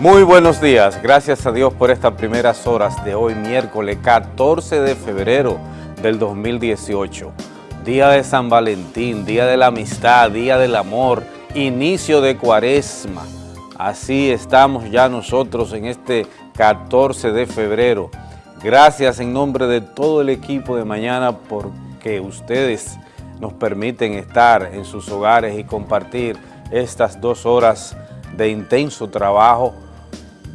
Muy buenos días, gracias a Dios por estas primeras horas de hoy, miércoles 14 de febrero del 2018. Día de San Valentín, día de la amistad, día del amor, inicio de cuaresma. Así estamos ya nosotros en este 14 de febrero. Gracias en nombre de todo el equipo de mañana porque ustedes nos permiten estar en sus hogares y compartir estas dos horas de intenso trabajo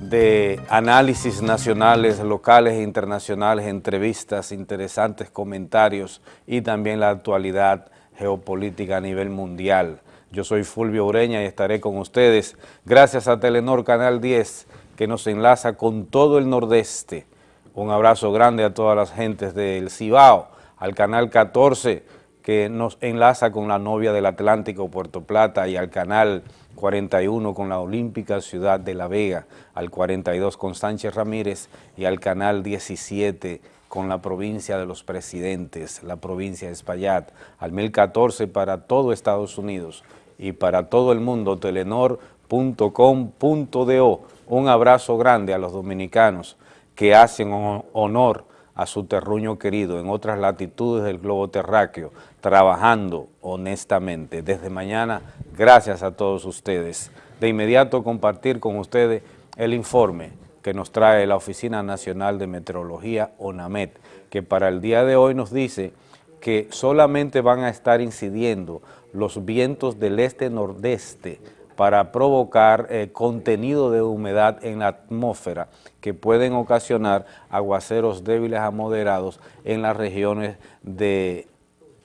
de análisis nacionales, locales e internacionales, entrevistas, interesantes comentarios y también la actualidad geopolítica a nivel mundial. Yo soy Fulvio Ureña y estaré con ustedes gracias a Telenor Canal 10 que nos enlaza con todo el nordeste. Un abrazo grande a todas las gentes del Cibao, al Canal 14 que nos enlaza con la novia del Atlántico, Puerto Plata, y al Canal 41 con la Olímpica Ciudad de La Vega, al 42 con Sánchez Ramírez y al canal 17 con la provincia de los presidentes, la provincia de Espaillat, al 1014 para todo Estados Unidos y para todo el mundo, telenor.com.do. Un abrazo grande a los dominicanos que hacen honor a su terruño querido en otras latitudes del globo terráqueo, trabajando honestamente. Desde mañana, gracias a todos ustedes. De inmediato compartir con ustedes el informe que nos trae la Oficina Nacional de Meteorología, ONAMET, que para el día de hoy nos dice que solamente van a estar incidiendo los vientos del este-nordeste para provocar eh, contenido de humedad en la atmósfera que pueden ocasionar aguaceros débiles a moderados en las regiones de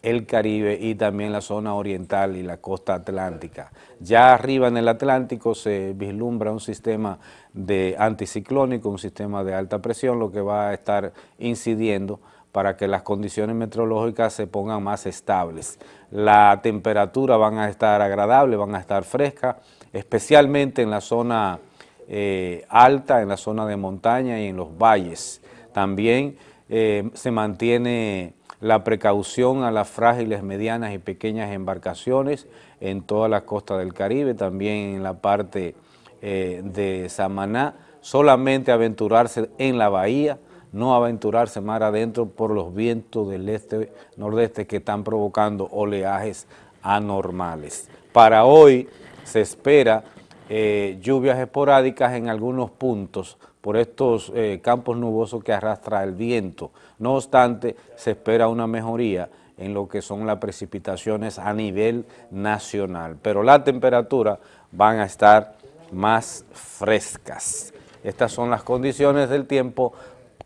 el Caribe y también la zona oriental y la costa atlántica. Ya arriba en el Atlántico se vislumbra un sistema de anticiclónico, un sistema de alta presión, lo que va a estar incidiendo para que las condiciones meteorológicas se pongan más estables. La temperatura van a estar agradable, van a estar frescas, especialmente en la zona eh, alta, en la zona de montaña y en los valles. También eh, se mantiene la precaución a las frágiles, medianas y pequeñas embarcaciones en toda la costa del Caribe, también en la parte eh, de Samaná, solamente aventurarse en la bahía, no aventurarse más adentro por los vientos del este-nordeste que están provocando oleajes anormales. Para hoy se espera eh, lluvias esporádicas en algunos puntos por estos eh, campos nubosos que arrastra el viento. No obstante, se espera una mejoría en lo que son las precipitaciones a nivel nacional, pero las temperaturas van a estar más frescas. Estas son las condiciones del tiempo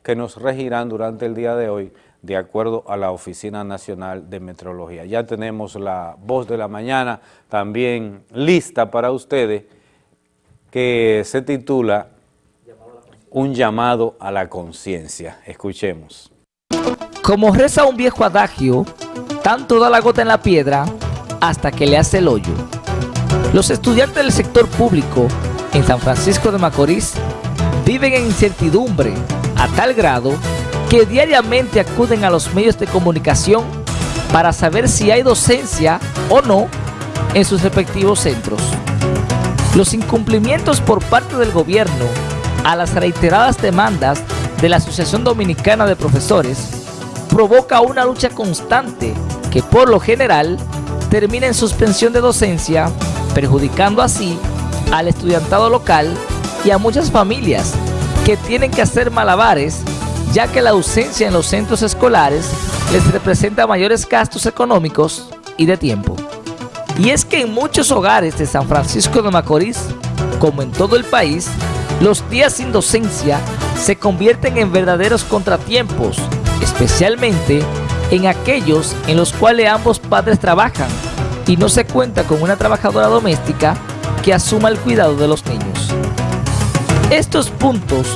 que nos regirán durante el día de hoy de acuerdo a la Oficina Nacional de Meteorología. Ya tenemos la voz de la mañana también lista para ustedes que se titula Un llamado a la conciencia. Escuchemos. Como reza un viejo adagio, tanto da la gota en la piedra hasta que le hace el hoyo. Los estudiantes del sector público en San Francisco de Macorís viven en incertidumbre a tal grado que diariamente acuden a los medios de comunicación para saber si hay docencia o no en sus respectivos centros. Los incumplimientos por parte del gobierno a las reiteradas demandas de la Asociación Dominicana de Profesores provoca una lucha constante que por lo general termina en suspensión de docencia, perjudicando así al estudiantado local y a muchas familias que tienen que hacer malabares ya que la ausencia en los centros escolares les representa mayores gastos económicos y de tiempo. Y es que en muchos hogares de San Francisco de Macorís, como en todo el país, los días sin docencia se convierten en verdaderos contratiempos, especialmente en aquellos en los cuales ambos padres trabajan y no se cuenta con una trabajadora doméstica que asuma el cuidado de los niños. Estos puntos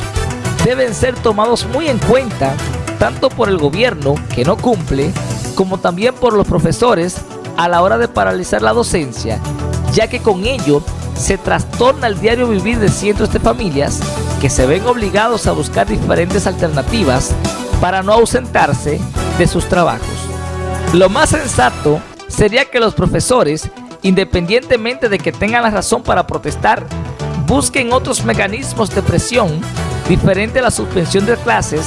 deben ser tomados muy en cuenta tanto por el gobierno que no cumple como también por los profesores a la hora de paralizar la docencia ya que con ello se trastorna el diario vivir de cientos de familias que se ven obligados a buscar diferentes alternativas para no ausentarse de sus trabajos. Lo más sensato sería que los profesores, independientemente de que tengan la razón para protestar, busquen otros mecanismos de presión diferente a la suspensión de clases,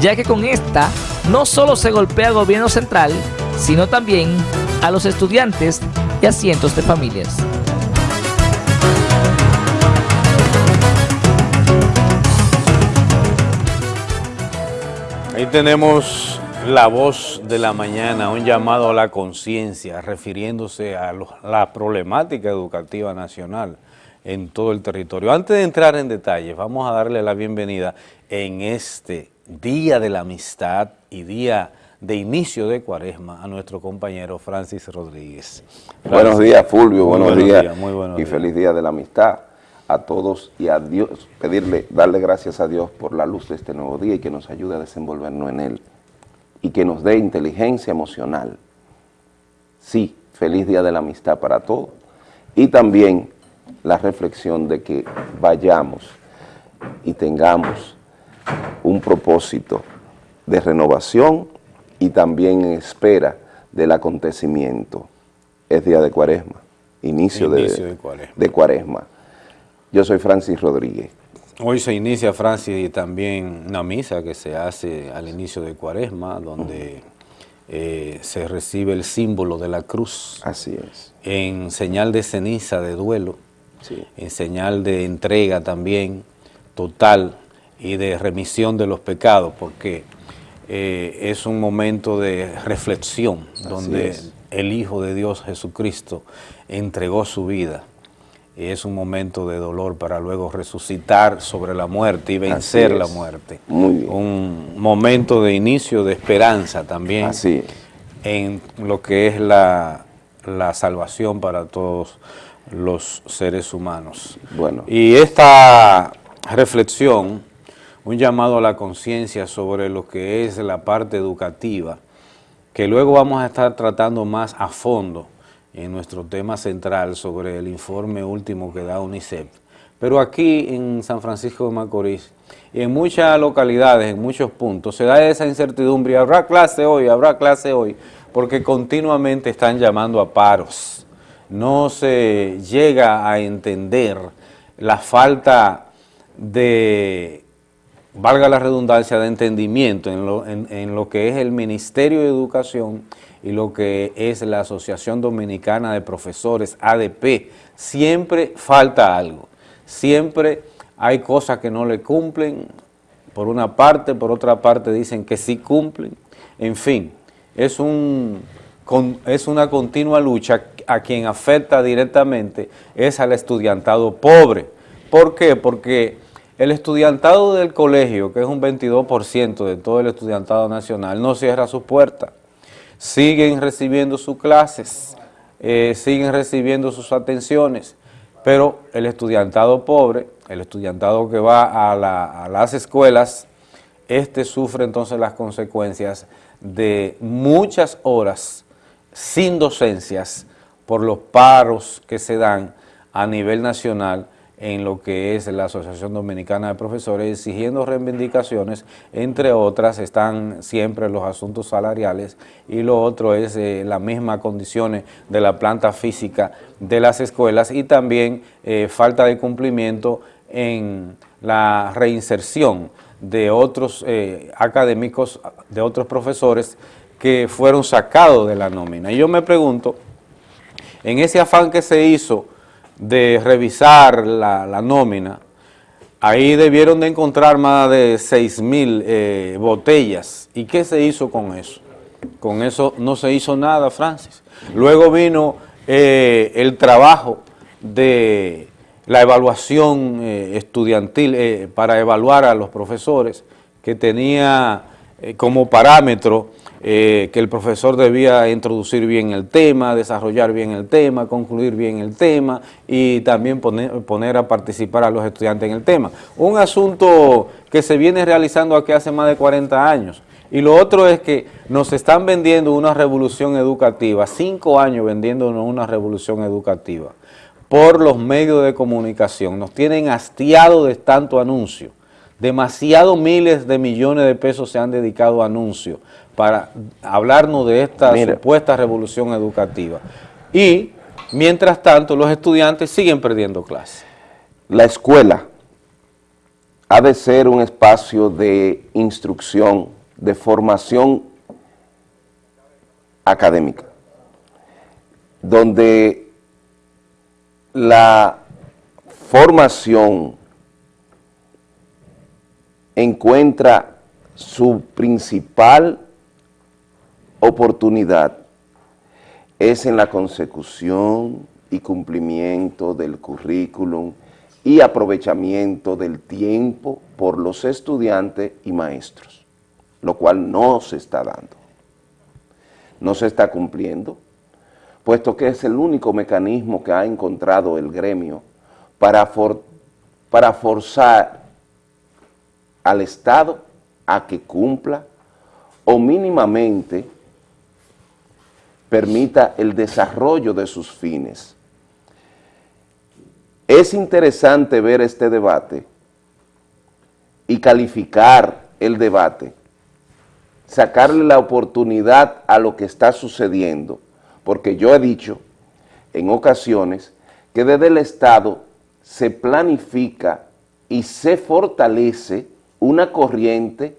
ya que con esta no solo se golpea al gobierno central, sino también a los estudiantes y a cientos de familias. Ahí tenemos la voz de la mañana, un llamado a la conciencia, refiriéndose a la problemática educativa nacional en todo el territorio. Antes de entrar en detalles, vamos a darle la bienvenida en este Día de la Amistad y Día de inicio de cuaresma a nuestro compañero Francis Rodríguez. Buenos días Fulvio, buenos, días, muy buenos y feliz Día de la Amistad a todos y a Dios, pedirle, darle gracias a Dios por la luz de este nuevo día y que nos ayude a desenvolvernos en él y que nos dé inteligencia emocional. Sí, feliz Día de la Amistad para todos y también la reflexión de que vayamos y tengamos un propósito de renovación y también en espera del acontecimiento. Es día de cuaresma, inicio, de, cuaresma. Yo soy Francis Rodríguez. Hoy se inicia, Francis, y también una misa que se hace al inicio de cuaresma, donde eh, se recibe el símbolo de la cruz. Así es. En señal de ceniza, de duelo, en señal de entrega también total y de remisión de los pecados, porque eh, es un momento de reflexión donde el Hijo de Dios Jesucristo entregó su vida. Y es un momento de dolor para luego resucitar sobre la muerte y vencer la muerte. Un momento de inicio de esperanza también Así en lo que es la, la salvación para todos los seres humanos. Bueno. Y esta reflexión, un llamado a la conciencia sobre lo que es la parte educativa, que luego vamos a estar tratando más a fondo en nuestro tema central sobre el informe último que da UNICEF. Pero aquí en San Francisco de Macorís y en muchas localidades, en muchos puntos, se da esa incertidumbre, habrá clase hoy, habrá clase hoy, porque continuamente están llamando a paros no se llega a entender la falta de, valga la redundancia, de entendimiento en lo, en, lo, que es el Ministerio de Educación y lo que es la Asociación Dominicana de Profesores, ADP. Siempre falta algo, siempre hay cosas que no le cumplen, por una parte, por otra parte dicen que sí cumplen, en fin, es un es una continua lucha a quien afecta directamente es al estudiantado pobre. ¿Por qué? Porque el estudiantado del colegio, que es un 22% de todo el estudiantado nacional, no cierra sus puertas. Siguen recibiendo sus clases, eh, siguen recibiendo sus atenciones, pero el estudiantado pobre, el estudiantado que va a, a las escuelas, este sufre entonces las consecuencias de muchas horas sin docencias por los paros que se dan a nivel nacional en lo que es la Asociación Dominicana de Profesores, exigiendo reivindicaciones, entre otras están siempre los asuntos salariales y lo otro es eh, las mismas condiciones de la planta física de las escuelas y también eh, falta de cumplimiento en la reinserción de otros eh, académicos, de otros profesores que fueron sacados de la nómina. Y yo me pregunto, en ese afán que se hizo de revisar la, nómina, ahí debieron de encontrar más de 6 mil eh, botellas. ¿Y qué se hizo con eso? Con eso no se hizo nada, Francis. Luego vino eh, el trabajo de la evaluación eh, estudiantil para evaluar a los profesores, que tenía como parámetro eh, que el profesor debía introducir bien el tema, desarrollar bien el tema, concluir bien el tema y también poner, a participar a los estudiantes en el tema. Un asunto que se viene realizando aquí hace más de 40 años. Y lo otro es que nos están vendiendo una revolución educativa, cinco años vendiéndonos una revolución educativa por los medios de comunicación. Nos tienen hastiado de tanto anuncio. Demasiados miles de millones de pesos se han dedicado a anuncios para hablarnos de esta supuesta revolución educativa. Y, mientras tanto, los estudiantes siguen perdiendo clases. la escuela ha de ser un espacio de instrucción, de formación académica, donde la formación encuentra su principal oportunidad es en la consecución y cumplimiento del currículum y aprovechamiento del tiempo por los estudiantes y maestros, lo cual no se está dando. No se está cumpliendo, puesto que es el único mecanismo que ha encontrado el gremio para, para forzar al Estado a que cumpla o mínimamente permita el desarrollo de sus fines. Es interesante ver este debate y calificar el debate, sacarle la oportunidad a lo que está sucediendo, porque yo he dicho en ocasiones que desde el Estado se planifica y se fortalece una corriente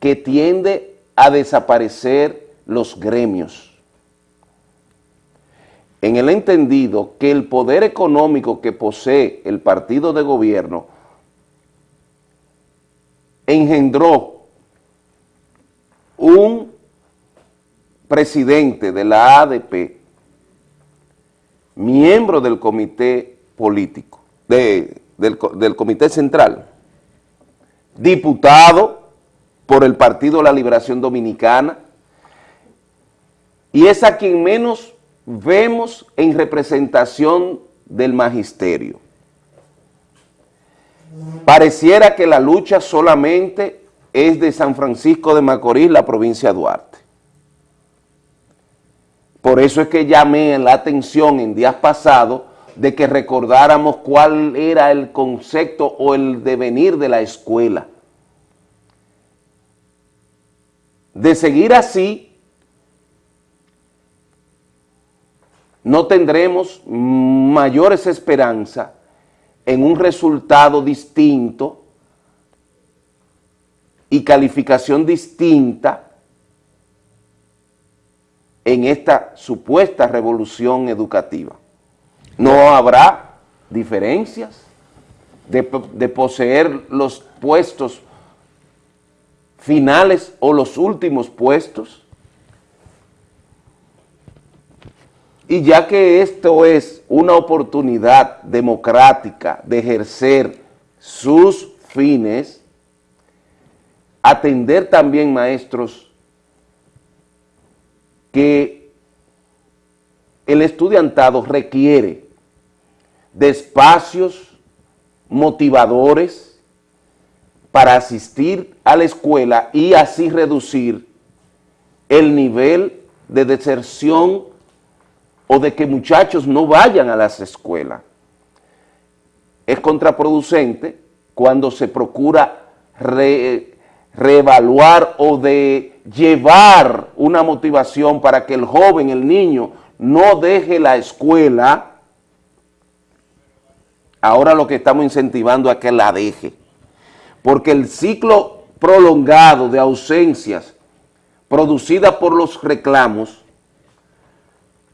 que tiende a desaparecer los gremios en el entendido que el poder económico que posee el partido de gobierno engendró un presidente de la ADP, miembro del comité político, del, del comité central, diputado por el Partido de la Liberación Dominicana, y es a quien menos vemos en representación del magisterio. Pareciera que la lucha solamente es de San Francisco de Macorís, la provincia de Duarte. Por eso es que llamé la atención en días pasados de que recordáramos cuál era el concepto o el devenir de la escuela. De seguir así, no tendremos mayores esperanzas en un resultado distinto y calificación distinta en esta supuesta revolución educativa. No habrá diferencias de, de, poseer los puestos finales o los últimos puestos, Y ya que esto es una oportunidad democrática de ejercer sus fines, atender también, maestros, que el estudiantado requiere de espacios motivadores para asistir a la escuela y así reducir el nivel de deserción o de que muchachos no vayan a las escuelas. Es contraproducente cuando se procura reevaluar o de llevar una motivación para que el joven, el niño, no deje la escuela, ahora lo que estamos incentivando es que la deje. Porque el ciclo prolongado de ausencias producida por los reclamos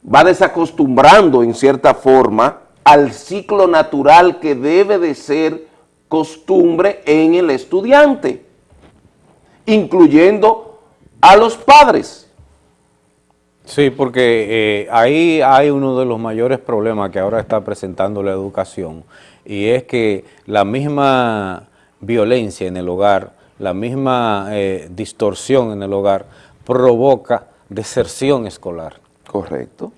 va desacostumbrando en cierta forma al ciclo natural que debe de ser costumbre en el estudiante, incluyendo a los padres. Sí, porque eh, ahí hay uno de los mayores problemas que ahora está presentando la educación y es que la misma violencia en el hogar, la misma eh, distorsión en el hogar provoca deserción escolar. Correcto.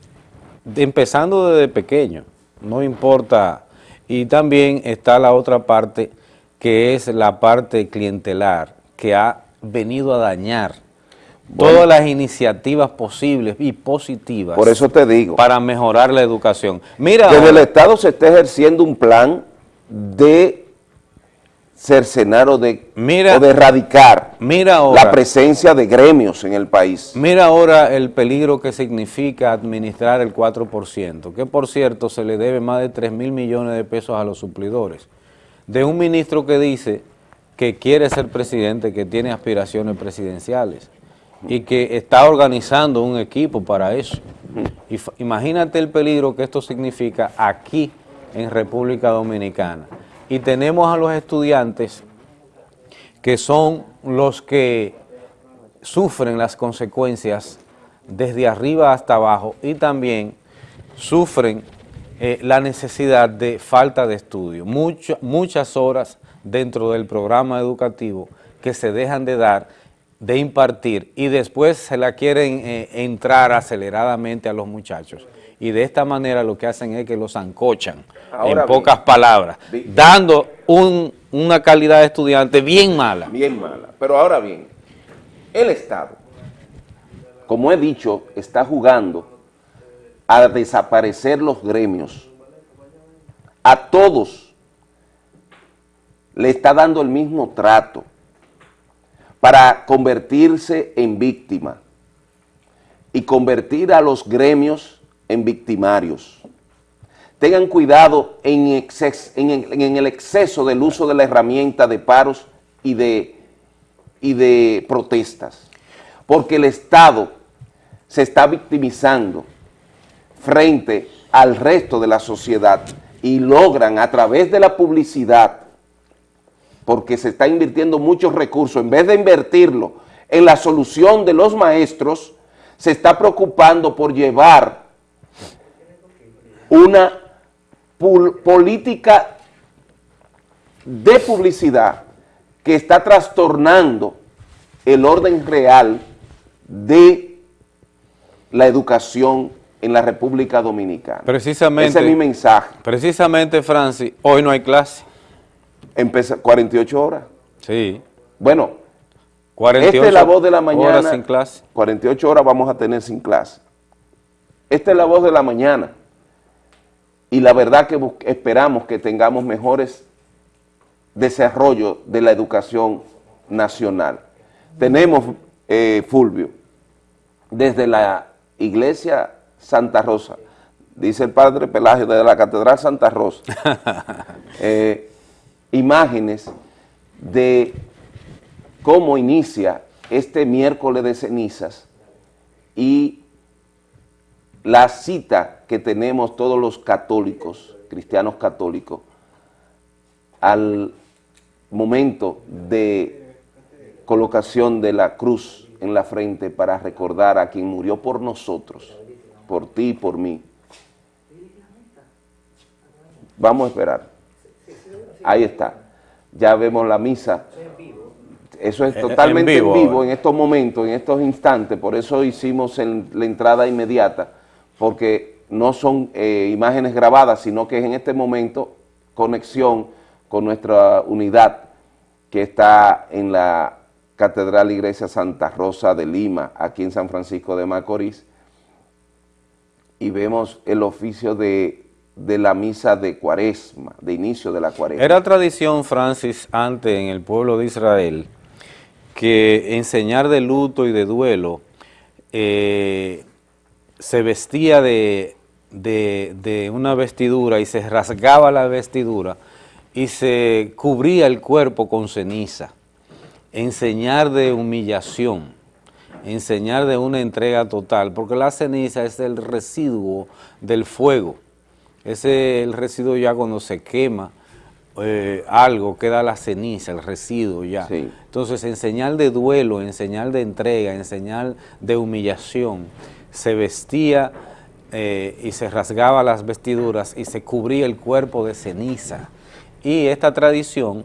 Empezando desde pequeño, no importa. Y también está la otra parte, que es la parte clientelar, que ha venido a dañar todas las iniciativas posibles y positivas. Por eso te digo. Para mejorar la educación. Mira. Desde el Estado se está ejerciendo un plan de cercenar o de, de erradicar mira la presencia de gremios en el país. Mira ahora el peligro que significa administrar el 4%, que por cierto se le debe más de 3 mil millones de pesos a los suplidores, de un ministro que dice que quiere ser presidente, que tiene aspiraciones presidenciales y que está organizando un equipo para eso. imagínate el peligro que esto significa aquí en República Dominicana y tenemos a los estudiantes que son los que sufren las consecuencias desde arriba hasta abajo y también sufren eh, la necesidad de falta de estudio. muchas horas dentro del programa educativo que se dejan de dar, de impartir y después se la quieren eh, entrar aceleradamente a los muchachos y de esta manera lo que hacen es que los ancochan, en pocas palabras, dando una calidad de estudiante bien mala. Bien mala. Pero ahora bien, el Estado, como he dicho, está jugando a desaparecer los gremios. A todos le está dando el mismo trato para convertirse en víctima y convertir a los gremios en victimarios. Tengan cuidado en, el exceso del uso de la herramienta de paros y de, y de protestas, porque el Estado se está victimizando frente al resto de la sociedad y logran a través de la publicidad, porque se está invirtiendo muchos recursos, en vez de invertirlo en la solución de los maestros, se está preocupando por llevar una política de publicidad que está trastornando el orden real de la educación en la República Dominicana. Precisamente. Ese es mi mensaje. Precisamente, Francis, hoy no hay clase. Empieza 48 horas. Sí. Bueno, 48 esta es la voz de la mañana. Horas sin clase. 48 horas vamos a tener sin clase. Esta es la voz de la mañana y la verdad que esperamos que tengamos mejores desarrollo de la educación nacional. Tenemos, eh, Fulvio, desde la iglesia Santa Rosa, dice el padre Pelagio, desde la Catedral Santa Rosa, eh, imágenes de cómo inicia este miércoles de cenizas y la cita que tenemos todos los católicos, cristianos católicos, al momento de colocación de la cruz en la frente para recordar a quien murió por nosotros, por ti y por mí. Vamos a esperar. Ahí está. Ya vemos la misa. Eso es totalmente en vivo, en, estos momentos, en estos instantes. Por eso hicimos la entrada inmediata porque no son eh, imágenes grabadas, sino que es en este momento conexión con nuestra unidad que está en la Catedral Iglesia Santa Rosa de Lima, aquí en San Francisco de Macorís, y vemos el oficio de, de la misa de cuaresma, de inicio de la cuaresma. Era tradición, Francis, antes en el pueblo de Israel, que enseñar de luto y de duelo eh, se vestía de, una vestidura y se rasgaba la vestidura y se cubría el cuerpo con ceniza, enseñar de humillación, enseñar de una entrega total, porque la ceniza es el residuo del fuego, es el residuo ya cuando se quema eh, algo, queda la ceniza, el residuo ya. Entonces, enseñar de duelo, enseñar de entrega, enseñar de humillación, se vestía eh, y se rasgaba las vestiduras y se cubría el cuerpo de ceniza. Y esta tradición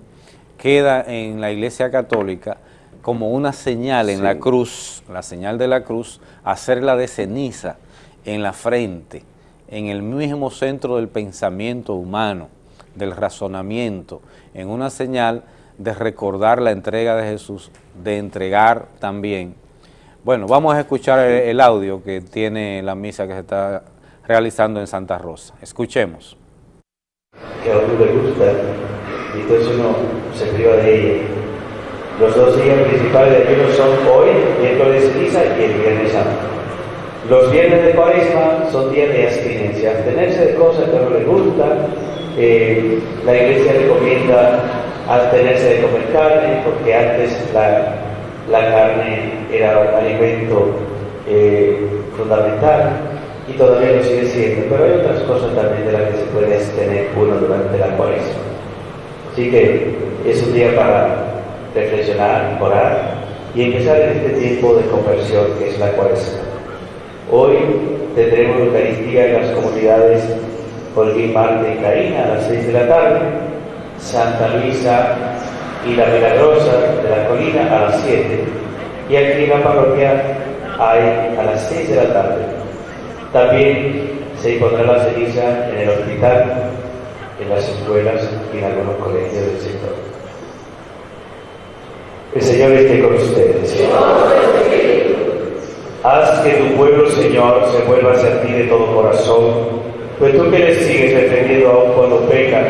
queda en la Iglesia Católica como una señal en la cruz, la señal de la cruz, hacerla de ceniza en la frente, en el mismo centro del pensamiento humano, del razonamiento, en una señal de recordar la entrega de Jesús, de entregar también bueno, vamos a escuchar el, audio que tiene la misa que se está realizando en Santa Rosa. Escuchemos. Que a uno le gusta y entonces uno se priva de ella. Los dos días principales de ayuno son hoy, miércoles ceniza y el viernes santo. Los viernes de cuaresma son días de abstinencia, abstenerse de cosas que no les gustan. Eh, la iglesia recomienda abstenerse de comer carne, porque antes la, la carne era un alimento eh, fundamental y todavía lo sigue siendo, pero hay otras cosas también de las que se puede abstener uno durante la cuaresma. Así que es un día para reflexionar, orar y empezar en este tiempo de conversión que es la cuaresma. Hoy tendremos Eucaristía en las comunidades Holguín, Marte y Carina a las 6 de la tarde, Santa Luisa y la Milagrosa de la Colina a las 7 y aquí en la parroquia hay a las 6 de la tarde. También se impondrá la ceniza en el hospital, en las escuelas y en algunos colegios del sector. El Señor esté con ustedes. Haz que tu pueblo, Señor, se vuelva hacia ti de todo corazón, pues tú que le sigues defendiendo aún cuando peca,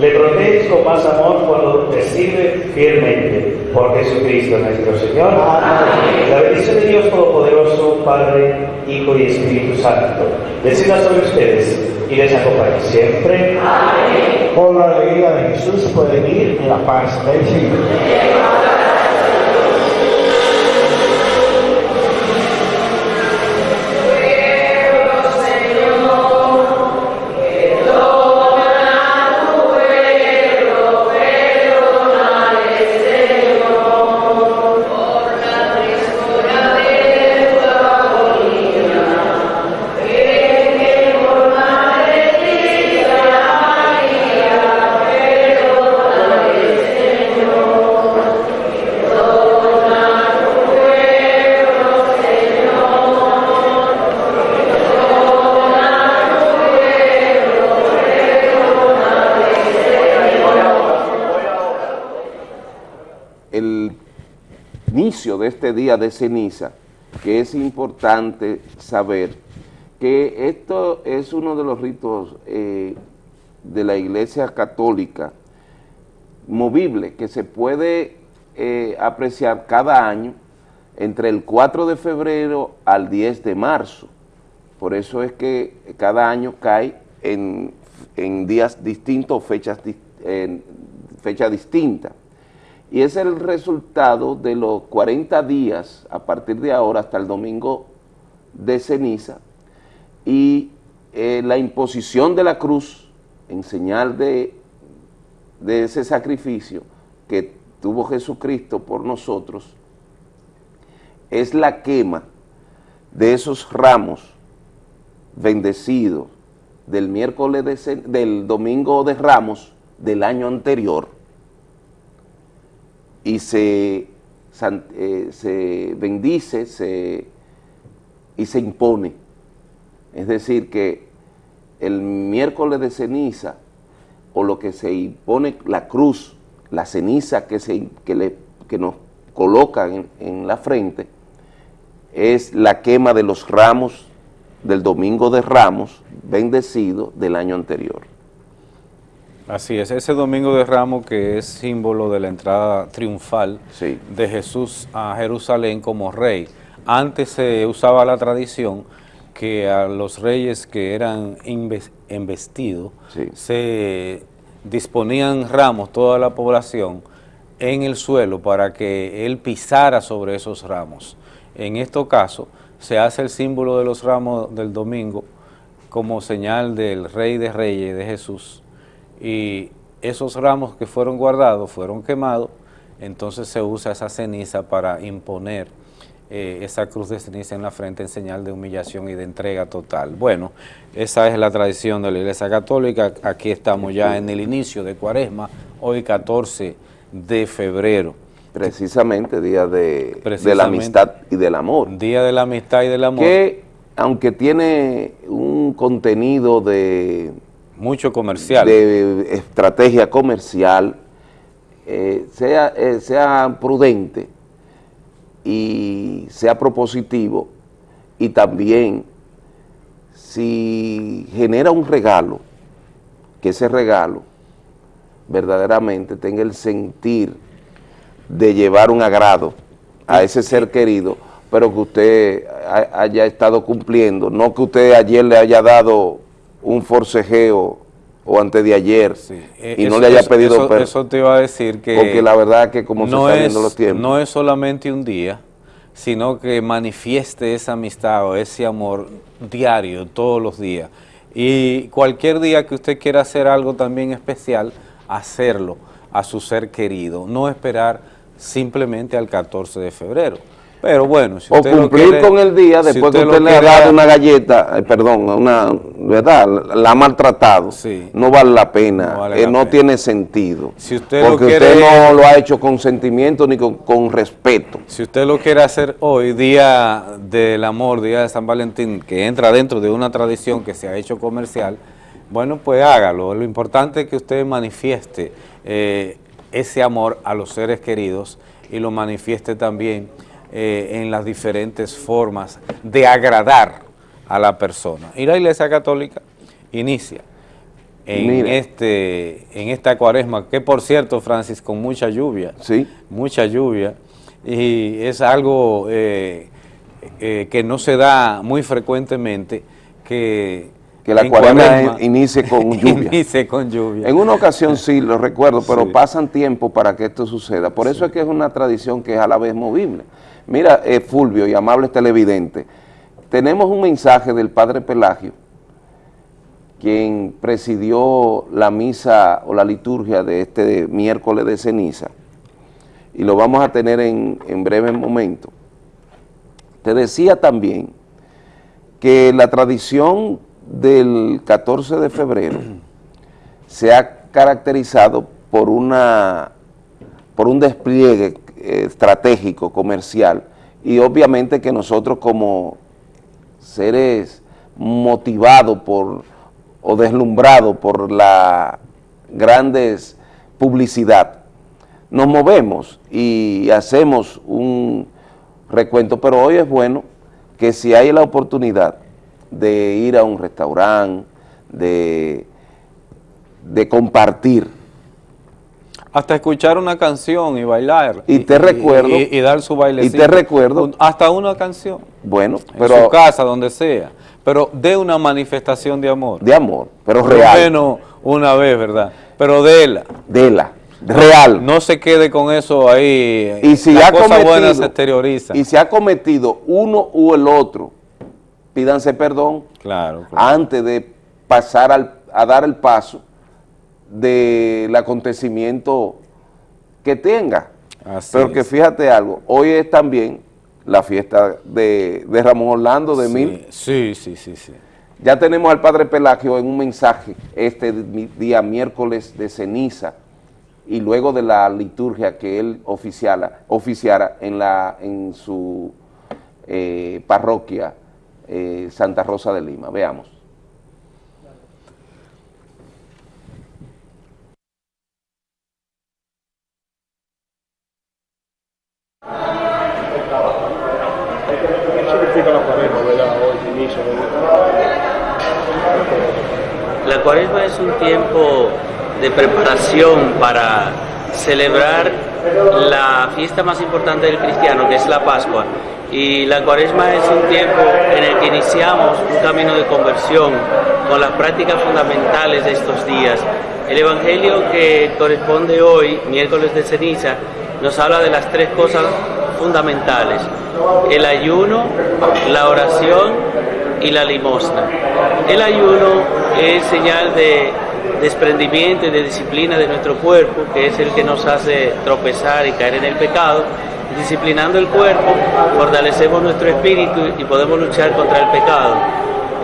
le proteges con más amor cuando te sirve fielmente. Por Jesucristo nuestro Señor. Amén. La bendición de Dios Todopoderoso, Padre, Hijo y Espíritu Santo, descienda sobre ustedes y les acompañe siempre. Amén. Por la alegría de Jesús pueden ir en la paz del Señor. De este día de ceniza, que es importante saber que esto es uno de los ritos eh, de la Iglesia Católica movible, que se puede eh, apreciar cada año entre el 4 de febrero al 10 de marzo. Por eso es que cada año cae en, días distintos, fechas, en fecha distinta y es el resultado de los 40 días a partir de ahora hasta el domingo de ceniza y eh, la imposición de la cruz en señal de, de ese sacrificio que tuvo Jesucristo por nosotros es la quema de esos ramos bendecidos del miércoles del domingo de ramos del año anterior y se, eh, se bendice se, y se impone. Es decir, que el miércoles de ceniza, o lo que se impone la cruz, la ceniza que, se, que, le, que nos colocan en la frente, es la quema de los ramos del domingo de ramos bendecido del año anterior. Así es, ese domingo de Ramos que es símbolo de la entrada triunfal de Jesús a Jerusalén como rey. Antes se usaba la tradición que a los reyes que eran embestidos se disponían ramos, toda la población, en el suelo para que él pisara sobre esos ramos. En este caso se hace el símbolo de los ramos del domingo como señal del rey de reyes de Jesús, y esos ramos que fueron guardados fueron quemados, entonces se usa esa ceniza para imponer eh, esa cruz de ceniza en la frente en señal de humillación y de entrega total. Bueno, esa es la tradición de la Iglesia Católica, aquí estamos ya en el inicio de Cuaresma, hoy 14 de febrero. Precisamente, día de, de la amistad y del amor. Día de la amistad y del amor. Que, aunque tiene un contenido de mucho comercial. De estrategia comercial, eh, sea, eh, sea prudente y sea propositivo y también si genera un regalo, que ese regalo verdaderamente tenga el sentir de llevar un agrado a ese ser querido, pero que usted haya estado cumpliendo, no que usted ayer le haya dado un forcejeo o antes de ayer y no le haya pedido eso, eso, te iba a decir que porque la verdad que como no se está viendo los tiempos. no es solamente un día sino que manifieste esa amistad o ese amor diario todos los días. Y cualquier día que usted quiera hacer algo también especial hacerlo a su ser querido. No esperar simplemente al 14 de febrero pero bueno, si usted O cumplir con el día después que usted, le ha dado una galleta, eh, perdón, una, ¿verdad? La ha maltratado. No vale la pena, no, eh, tiene sentido. Si usted porque usted no lo ha hecho con sentimiento ni con, con, respeto. Si usted lo quiere hacer hoy, Día del Amor, Día de San Valentín, que entra dentro de una tradición que se ha hecho comercial, bueno, pues hágalo. Lo importante es que usted manifieste eh, ese amor a los seres queridos y lo manifieste también eh, en las diferentes formas de agradar a la persona. Y la Iglesia Católica inicia en, este, en esta cuaresma, que por cierto, Francis, con mucha lluvia, ¿Sí? mucha lluvia, y es algo eh, eh, que no se da muy frecuentemente, que que la cuaresma, inicie con lluvia. inicie con lluvia. En una ocasión sí, lo recuerdo, pero pasan tiempo para que esto suceda. Por eso es que es una tradición que es a la vez movible. Mira, eh, Fulvio y amables televidentes, tenemos un mensaje del Padre Pelagio, quien presidió la misa o la liturgia de este miércoles de ceniza, y lo vamos a tener en, en breve momento. Te decía también que la tradición del 14 de febrero se ha caracterizado por, una, por un despliegue estratégico, comercial, y obviamente que nosotros como seres motivados por o deslumbrados por la grandes publicidad, nos movemos y hacemos un recuento, pero hoy es bueno que si hay la oportunidad de ir a un restaurante, de, de compartir hasta escuchar una canción y bailar. Y, te recuerdo. Y, dar su bailecito. Y te recuerdo. Hasta una canción. Bueno, pero. En su casa, donde sea. Pero de una manifestación de amor. De amor, pero real. menos una vez, ¿verdad? Pero de la. De la. Real. No se quede con eso ahí. Y si ha cometido, se exterioriza. Y si ha cometido uno u el otro, pídanse perdón. Claro. Antes de pasar al, a dar el paso del acontecimiento que tenga. Pero que fíjate algo, hoy es también la fiesta de, Ramón Orlando de Mil. Sí, sí, sí, sí. Ya tenemos al Padre Pelagio en un mensaje este día miércoles de ceniza y luego de la liturgia que él oficiala, oficiara en, la, en su eh, parroquia eh, Santa Rosa de Lima. Veamos. La cuaresma es un tiempo de preparación para celebrar la fiesta más importante del cristiano, que es la Pascua. Y la cuaresma es un tiempo en el que iniciamos un camino de conversión con las prácticas fundamentales de estos días. El Evangelio que corresponde hoy, miércoles de ceniza, nos habla de las tres cosas fundamentales, el ayuno, la oración y la limosna. El ayuno es señal de desprendimiento y de disciplina de nuestro cuerpo, que es el que nos hace tropezar y caer en el pecado. Disciplinando el cuerpo, fortalecemos nuestro espíritu y podemos luchar contra el pecado.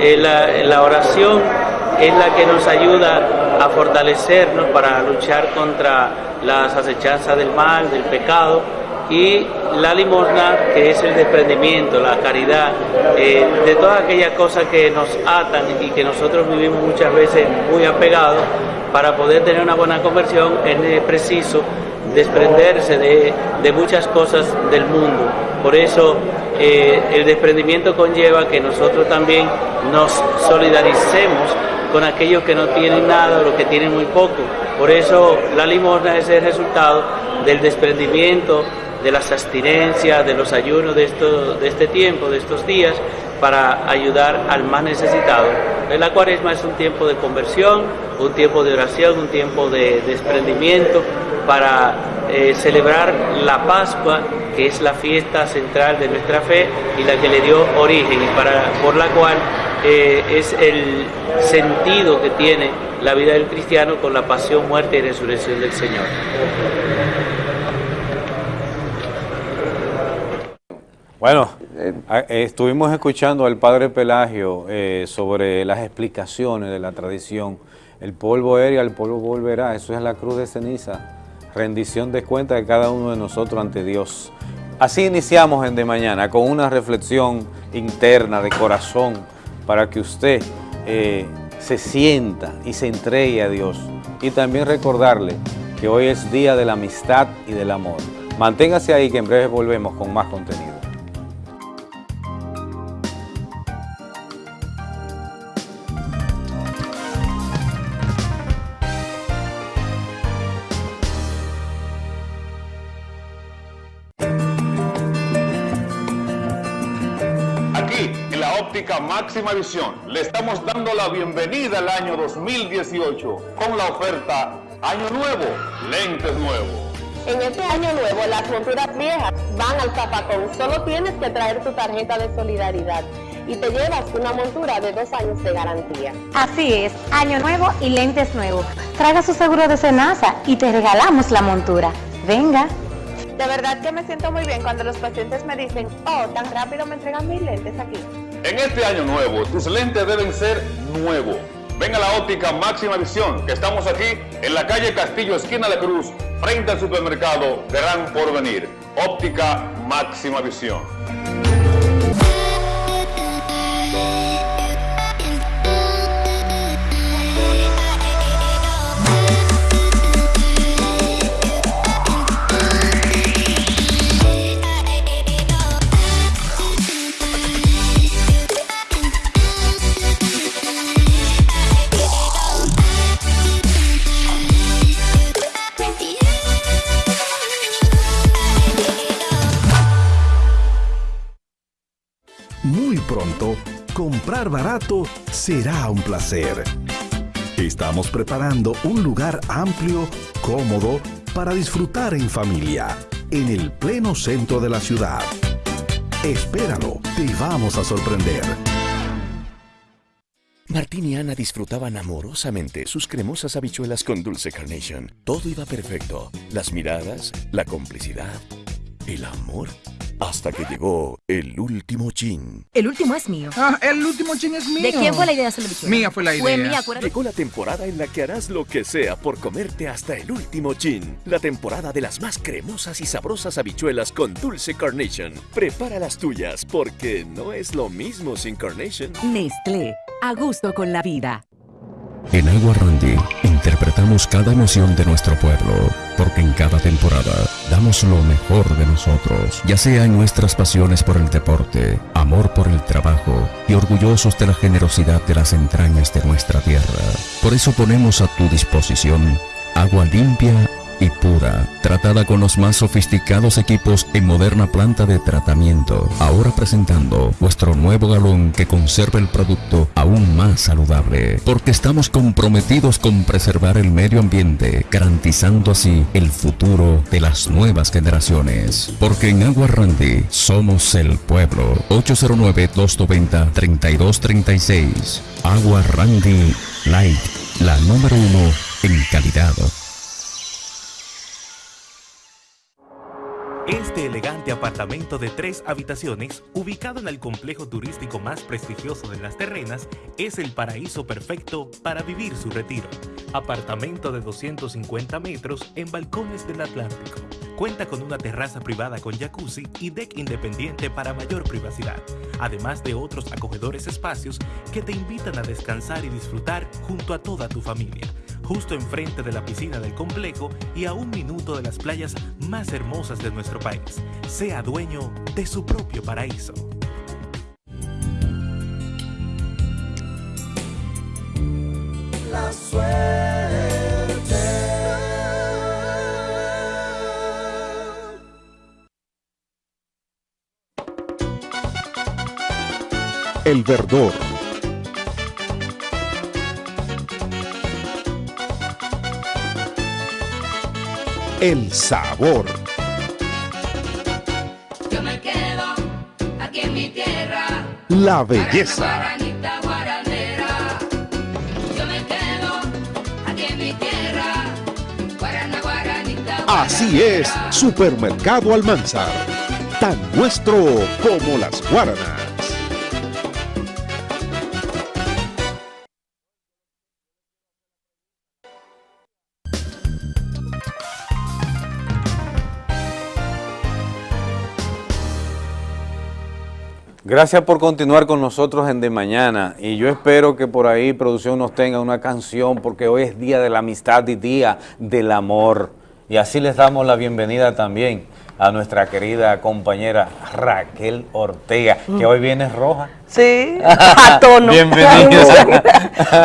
Eh, la, la oración es la que nos ayuda a fortalecernos para luchar contra las acechanzas del mal, del pecado, y la limosna, que es el desprendimiento, la caridad, eh, de todas aquellas cosas que nos atan y que nosotros vivimos muchas veces muy apegados, para poder tener una buena conversión es preciso desprenderse de, muchas cosas del mundo. Por eso eh, el desprendimiento conlleva que nosotros también nos solidaricemos con aquellos que no tienen nada los que tienen muy poco Por eso la limosna es el resultado del desprendimiento, de las abstinencias, de los ayunos de, esto, de este tiempo, de estos días, para ayudar al más necesitado. La cuaresma es un tiempo de conversión, un tiempo de oración, un tiempo de desprendimiento para eh, celebrar la Pascua, que es la fiesta central de nuestra fe y la que le dio origen y para, por la cual eh, es el sentido que tiene la vida del cristiano con la pasión, muerte y resurrección del Señor. Bueno, eh, estuvimos escuchando al padre Pelagio eh, sobre las explicaciones de la tradición. El polvo era, el polvo volverá, eso es la cruz de ceniza, rendición de cuenta de cada uno de nosotros ante Dios. Así iniciamos en De Mañana, con una reflexión interna, de corazón, para que usted eh, se sienta y se entregue a Dios. Y también recordarle que hoy es día de la amistad y del amor. Manténgase ahí que en breve volvemos con más contenido. Máxima Visión le estamos dando la bienvenida al año 2018 con la oferta Año Nuevo, lentes nuevos. En este año nuevo las monturas viejas van al zapacón. Solo tienes que traer tu tarjeta de solidaridad y te llevas una montura de dos años de garantía. Así es, año nuevo y lentes nuevos. Traiga su seguro de cenaza y te regalamos la montura. Venga. De verdad que me siento muy bien cuando los pacientes me dicen, oh, tan rápido me entregan mis lentes aquí. En este año nuevo, tus lentes deben ser nuevos. Ven a la óptica Máxima Visión, que estamos aquí en la calle Castillo, esquina de Cruz, frente al supermercado Gran Porvenir. Óptica Máxima Visión. Comprar barato será un placer. Estamos preparando un lugar amplio, cómodo, para disfrutar en familia, en el pleno centro de la ciudad. Espéralo, te vamos a sorprender. Martín y Ana disfrutaban amorosamente sus cremosas habichuelas con dulce carnation. Todo iba perfecto. Las miradas, la complicidad, el amor hasta que llegó el último chin. El último es mío. Ah, el último chin es mío. ¿De quién fue la idea de Mía fue la idea. Fue mía, acuérdate. Llegó la temporada en la que harás lo que sea por comerte hasta el último chin. La temporada de las más cremosas y sabrosas habichuelas con dulce carnation. Prepara las tuyas porque no es lo mismo sin carnation. Nestlé, a gusto con la vida. En Agua Randy interpretamos cada emoción de nuestro pueblo, porque en cada temporada damos lo mejor de nosotros, ya sea en nuestras pasiones por el deporte, amor por el trabajo y orgullosos de la generosidad de las entrañas de nuestra tierra. Por eso ponemos a tu disposición agua limpia y pura, tratada con los más sofisticados equipos en moderna planta de tratamiento. Ahora presentando vuestro nuevo galón que conserva el producto aún más saludable, porque estamos comprometidos con preservar el medio ambiente, garantizando así el futuro de las nuevas generaciones. Porque en Agua Randy somos el pueblo. 809-290-3236. Agua Randy Light, la número uno en calidad. Este elegante apartamento de tres habitaciones, ubicado en el complejo turístico más prestigioso de las terrenas, es el paraíso perfecto para vivir su retiro. Apartamento de 250 metros en balcones del Atlántico. Cuenta con una terraza privada con jacuzzi y deck independiente para mayor privacidad, además de otros acogedores espacios que te invitan a descansar y disfrutar junto a toda tu familia justo enfrente de la piscina del complejo y a un minuto de las playas más hermosas de nuestro país. Sea dueño de su propio paraíso. La suerte El verdor. El sabor. Yo me quedo aquí en mi tierra. La belleza. Así es, Supermercado Almanzar. Tan nuestro como las guaranas. Gracias por continuar con nosotros en De Mañana y yo espero que por ahí producción nos tenga una canción porque hoy es Día de la Amistad y Día del Amor y así les damos la bienvenida también a nuestra querida compañera Raquel Ortega, que hoy viene roja. Sí, a tono. Bienvenida.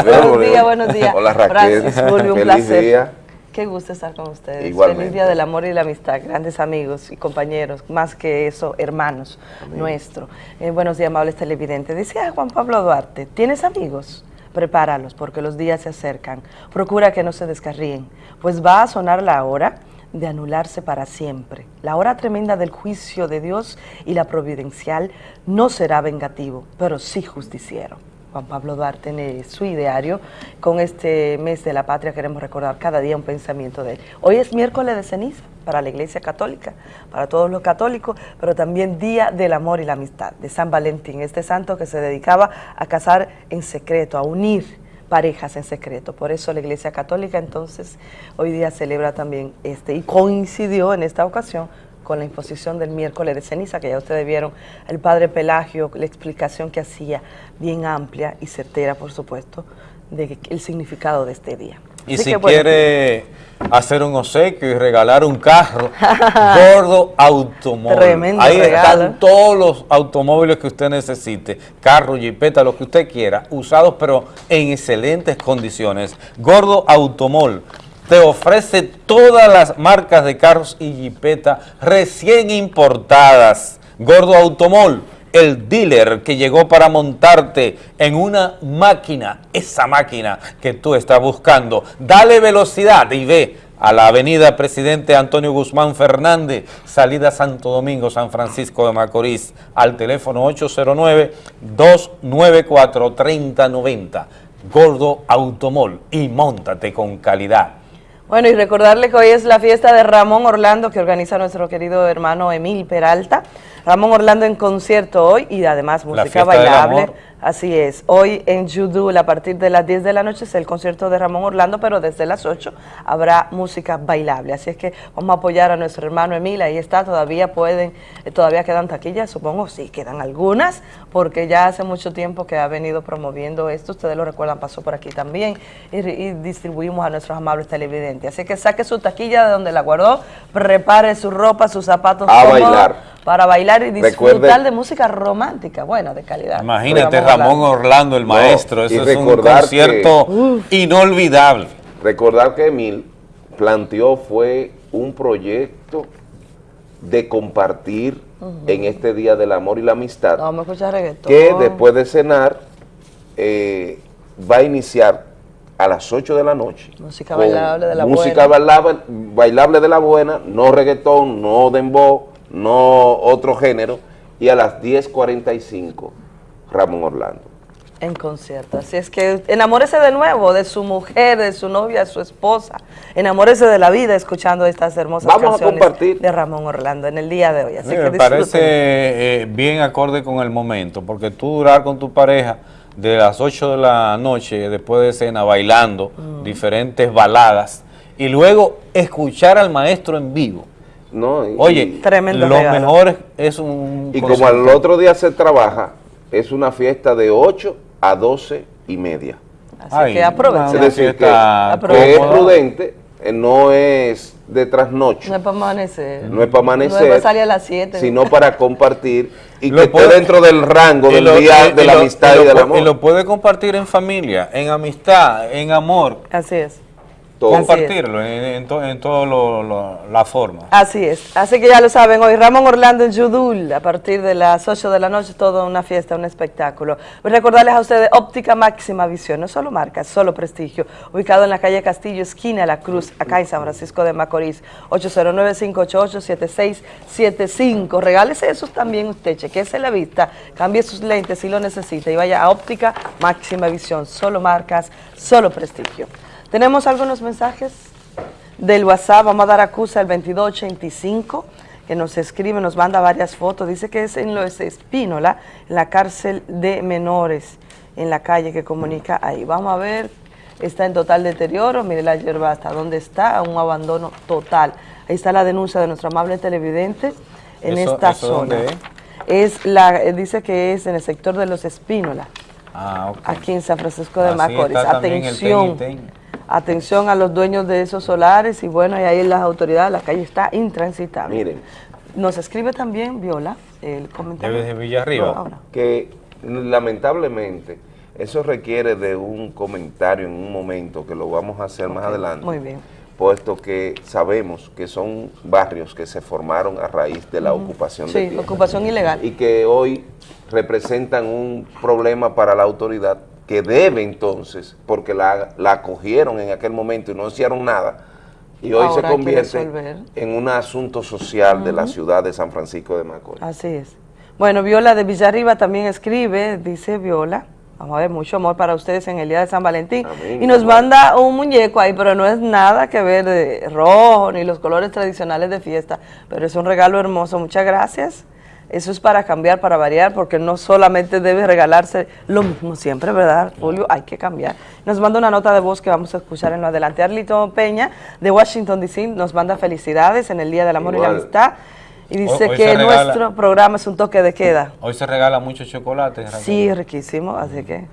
buenos días, buenos días. Hola Raquel, Francis, un feliz placer. día. Qué gusto estar con ustedes. Igualmente. Feliz Día del Amor y la Amistad, grandes amigos y compañeros, más que eso, hermanos nuestros. Eh, buenos días, amables televidentes. Decía Juan Pablo Duarte, ¿tienes amigos? Prepáralos porque los días se acercan. Procura que no se descarríen, pues va a sonar la hora de anularse para siempre. La hora tremenda del juicio de Dios y la providencial no será vengativo, pero sí justiciero. Juan Pablo Duarte en su ideario. Con este mes de la patria queremos recordar cada día un pensamiento de él. Hoy es miércoles de ceniza para la Iglesia Católica, para todos los católicos, pero también Día del Amor y la Amistad, de San Valentín, este santo que se dedicaba a casar en secreto, a unir parejas en secreto. Por eso la Iglesia Católica entonces hoy día celebra también este y coincidió en esta ocasión con la imposición del miércoles de ceniza, que ya ustedes vieron el padre Pelagio, la explicación que hacía, bien amplia y certera, por supuesto, de el significado de este día. Y Así si que, bueno, quiere hacer un obsequio y regalar un carro, Gordo Automóvil. Tremendo Ahí regalo. están todos los automóviles que usted necesite, carro, jipeta, lo que usted quiera, usados pero en excelentes condiciones. Gordo Automol te ofrece todas las marcas de carros y jipeta recién importadas. Gordo Automol, el dealer que llegó para montarte en una máquina, esa máquina que tú estás buscando. Dale velocidad y ve a la avenida Presidente Antonio Guzmán Fernández, salida Santo Domingo, San Francisco de Macorís, al teléfono 809-294-3090. Gordo Automol y montate con calidad. Bueno, y recordarle que hoy es la fiesta de Ramón Orlando que organiza nuestro querido hermano Emil Peralta. Ramón Orlando en concierto hoy y además música bailable. Así es. Hoy en Judul a partir de las 10 de la noche es el concierto de Ramón Orlando, pero desde las 8 habrá música bailable. Así es que vamos a apoyar a nuestro hermano Emil. Ahí está, todavía pueden, eh, todavía quedan taquillas, supongo, sí, quedan algunas, porque ya hace mucho tiempo que ha venido promoviendo esto. Ustedes lo recuerdan, pasó por aquí también y, y distribuimos a nuestros amables televidentes. Así que saque su taquilla de donde la guardó, prepare su ropa, sus zapatos A cómodos bailar. para bailar y disfrutar Recuerde- de música romántica, buena, de calidad. Imagínate Ramón Ramón Orlando, el No, maestro, y eso es un recordar concierto inolvidable. Recordar que Emil planteó fue un proyecto de compartir en este Día del Amor y la Amistad, No, me escucha reggaetón. que después de cenar eh, va a iniciar a las 8 de la noche. Música bailable de la música buena. bailable, bailable de la buena, no reggaetón, no dembow, no otro género, y a las 10.45 Ramón Orlando. En concierto. Así es que enamórese de nuevo de su mujer, de su novia, de su esposa. Enamórese de la vida escuchando estas hermosas Vamos a canciones compartir. de Ramón Orlando en el día de hoy. Así Sí, que me parece eh, bien acorde con el momento, porque tú durar con tu pareja de las 8 de la noche, después de cena, bailando Mm. diferentes baladas, y luego escuchar al maestro en vivo. No, y- Oye, Tremendo lo regalo. mejor es- es un... Y como al otro día se trabaja, es una fiesta de 8 a 12 y media. Así que aprovechen. Es decir, que, que es prudente, eh, no es de trasnoche, No es para amanecer. no es para amanecer, No es para salir a las 7. sino para compartir y Lo que puede- esté dentro del rango del lo- día y- de y la lo- amistad y y, lo del amor. Y lo puede compartir en familia, en amistad, en amor. Así es. Compartirlo en, en toda la forma. Así es, así que ya lo saben, hoy Ramón Orlando en Yudul, a partir de las 8 de la noche, toda una fiesta, un espectáculo. Voy a recordarles a ustedes Óptica Máxima Visión, no solo marca, solo prestigio, ubicado en la calle Castillo, esquina La Cruz, acá en San Francisco de Macorís, 809-588-7675. Regálese esos también usted, chequese la vista, cambie sus lentes si lo necesita y vaya a Óptica Máxima Visión, solo marcas, solo prestigio. ¿Tenemos algunos mensajes del WhatsApp? Vamos a dar acusa al 2285 que nos escribe, nos manda varias fotos. Dice que es en Los Espínola, en la cárcel de menores, en la calle que comunica ahí. Vamos a ver, está en total deterioro. Mire la hierba hasta dónde está, un abandono total. Ahí está la denuncia de nuestro amable televidente en esta zona. es? la, dice que es en el sector de Los Espínola. Ah, Aquí en San Francisco de Macorís. Atención. Atención a los dueños de esos solares y bueno, y ahí las autoridades, la calle está intransitable. Miren. Nos escribe también Viola, el comentario. De Villarriba. que lamentablemente eso requiere de un comentario en un momento que lo vamos a hacer más adelante. Muy bien. Puesto que sabemos que son barrios que se formaron a raíz de la ocupación de tierra. ocupación ilegal. Y que hoy representan un problema para la autoridad que debe entonces, porque la, la acogieron en aquel momento y no hicieron nada, y hoy se convierte en un asunto social de la ciudad de San Francisco de Macorís. Así es. Bueno, Viola de Villarriba también escribe, dice Viola, vamos a ver, mucho amor para ustedes en el día de San Valentín, y nos manda un muñeco ahí, pero no es nada que ver de rojo, ni los colores tradicionales de fiesta, pero es un regalo hermoso, muchas gracias. Eso es para cambiar, para variar, porque no solamente debe regalarse lo mismo siempre, ¿verdad, Julio? Hay que cambiar. Nos manda una nota de voz que vamos a escuchar en lo adelante. Arlito Peña, de Washington, D.C., nos manda felicidades en el Día del Amor y la Amistad. Y dice que nuestro programa es un toque de queda. Hoy se regala mucho chocolate. Sí, riquísimo, así que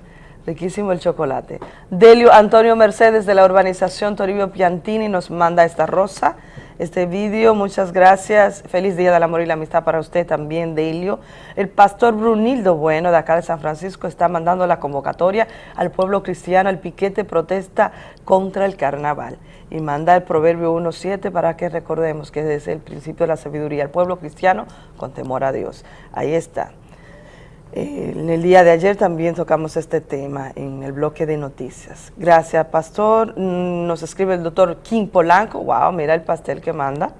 riquísimo el chocolate. Delio Antonio Mercedes de la urbanización Toribio Piantini nos manda esta rosa este vídeo. Muchas gracias. Feliz Día del Amor y la Amistad para usted también, Delio. El pastor Brunildo Bueno, de acá de San Francisco, está mandando la convocatoria al pueblo cristiano al piquete protesta contra el carnaval. Y manda el Proverbio 1.7 para que recordemos que desde el principio de la sabiduría, el pueblo cristiano con temor a Dios. Ahí está. Eh, en el día de ayer también tocamos este tema en el bloque de noticias. Gracias, Pastor. Mm, nos escribe el doctor King Polanco. Wow, mira el pastel que manda.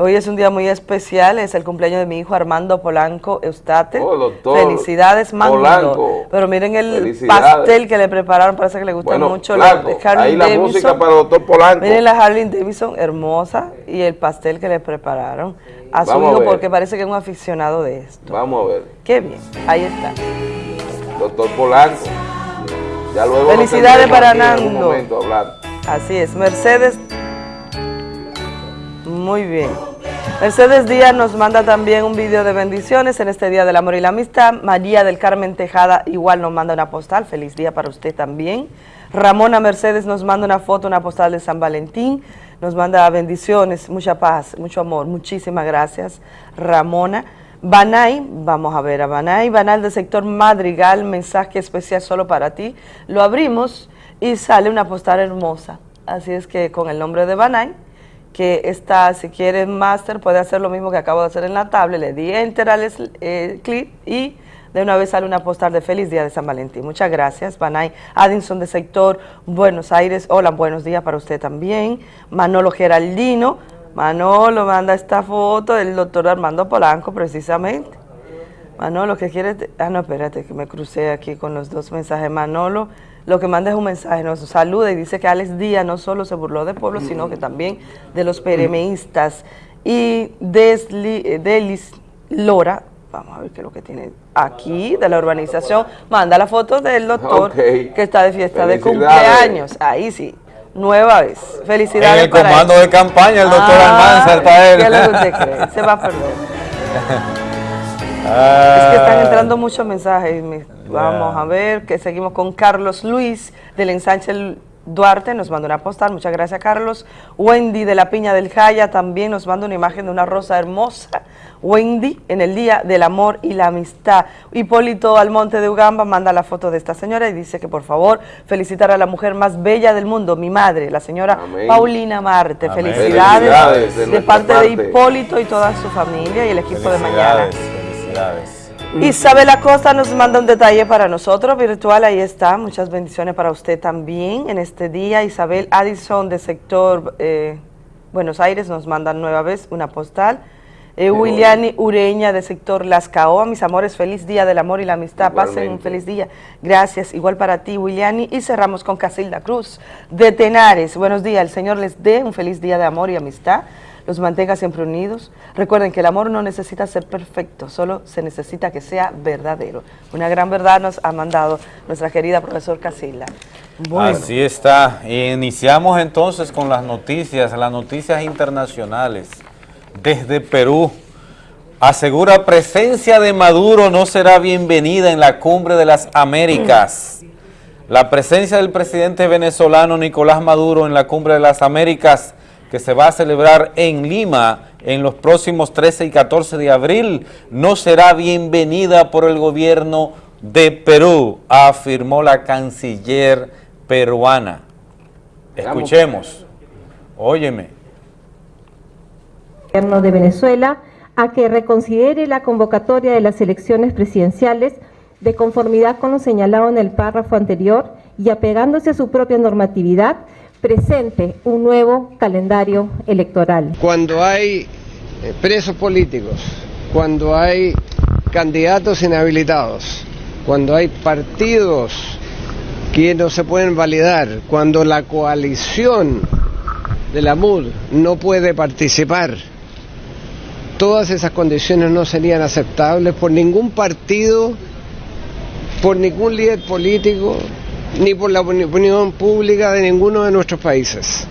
Hoy es un día muy especial, es el cumpleaños de mi hijo Armando Polanco Eustate. Oh, doctor. Felicidades, Polanco. Pero miren el pastel que le prepararon, parece que le gusta mucho. la Ahí la música para el doctor Polanco. Miren la Harley Davidson, hermosa, y el pastel que le prepararon a su hijo porque parece que es un aficionado de esto. Vamos a ver. Qué bien, ahí está. Doctor Polanco. Ya luego Felicidades para Nando. Así es, Mercedes. Muy bien. Mercedes Díaz nos manda también un video de bendiciones en este Día del Amor y la Amistad. María del Carmen Tejada igual nos manda una postal. Feliz día para usted también. Ramona Mercedes nos manda una foto, una postal de San Valentín. Nos manda bendiciones, mucha paz, mucho amor. Muchísimas gracias, Ramona. Banay, vamos a ver a Banay. Banal del sector Madrigal, mensaje especial solo para ti. Lo abrimos y sale una postal hermosa. Así es que con el nombre de Banay que está, si quiere máster, puede hacer lo mismo que acabo de hacer en la tablet, le di enter al eh, clip y de una vez sale una postal de feliz día de San Valentín. Muchas gracias, Banay Addison de sector Buenos Aires, hola, buenos días para usted también. Manolo Geraldino, Manolo manda esta foto del doctor Armando Polanco precisamente. Manolo, ¿qué quiere? Ah, no, espérate, que me crucé aquí con los dos mensajes. Manolo, lo que manda es un mensaje, nos saluda y dice que Alex Díaz no solo se burló del pueblo, sino que también de los peremeístas. Y Desli, Delis Lora, vamos a ver qué es lo que tiene aquí, de la urbanización, manda la foto del doctor que está de fiesta de cumpleaños. Ahí sí, nueva vez. Felicidades. En el comando de campaña, el doctor ah, Almanza, está él. ¿Qué es lo que usted cree? Se va a perder. es que están entrando muchos mensajes. Vamos a ver, que seguimos con Carlos Luis del ensanche Duarte, nos manda una postal, muchas gracias Carlos. Wendy de la Piña del Jaya también nos manda una imagen de una rosa hermosa, Wendy en el Día del Amor y la Amistad. Hipólito Almonte de Ugamba manda la foto de esta señora y dice que por favor felicitar a la mujer más bella del mundo, mi madre, la señora Paulina Marte. Felicidades, de, parte, de Hipólito y toda su familia y el equipo de mañana. Felicidades. Isabel Acosta nos manda un detalle para nosotros, virtual, ahí está, muchas bendiciones para usted también en este día. Isabel Addison de sector eh, Buenos Aires nos manda nueva vez una postal. Eh, Williani Ureña de sector Las Caoa, mis amores, feliz día del amor y la amistad, pasen un feliz día. Gracias, igual para ti, Williani. Y cerramos con Casilda Cruz de Tenares. Buenos días, el Señor les dé un feliz día de amor y amistad los mantenga siempre unidos. Recuerden que el amor no necesita ser perfecto, solo se necesita que sea verdadero. Una gran verdad nos ha mandado nuestra querida profesor Casilla. Así está. Iniciamos entonces con las noticias, las noticias internacionales. Desde Perú, asegura presencia de Maduro no será bienvenida en la cumbre de las Américas. La presencia del presidente venezolano Nicolás Maduro en la cumbre de las Américas que se va a celebrar en Lima en los próximos 13 y 14 de abril no será bienvenida por el gobierno de Perú, afirmó la canciller peruana. Escuchemos, óyeme. El gobierno de Venezuela a que reconsidere la convocatoria de las elecciones presidenciales de conformidad con lo señalado en el párrafo anterior y apegándose a su propia normatividad, presente un nuevo calendario electoral. Cuando hay eh, presos políticos, cuando hay candidatos inhabilitados, cuando hay partidos que no se pueden validar, cuando la coalición de la MUD no puede participar, todas esas condiciones no serían aceptables por ningún partido, por ningún líder político, ni por la opinión pública de ninguno de nuestros países.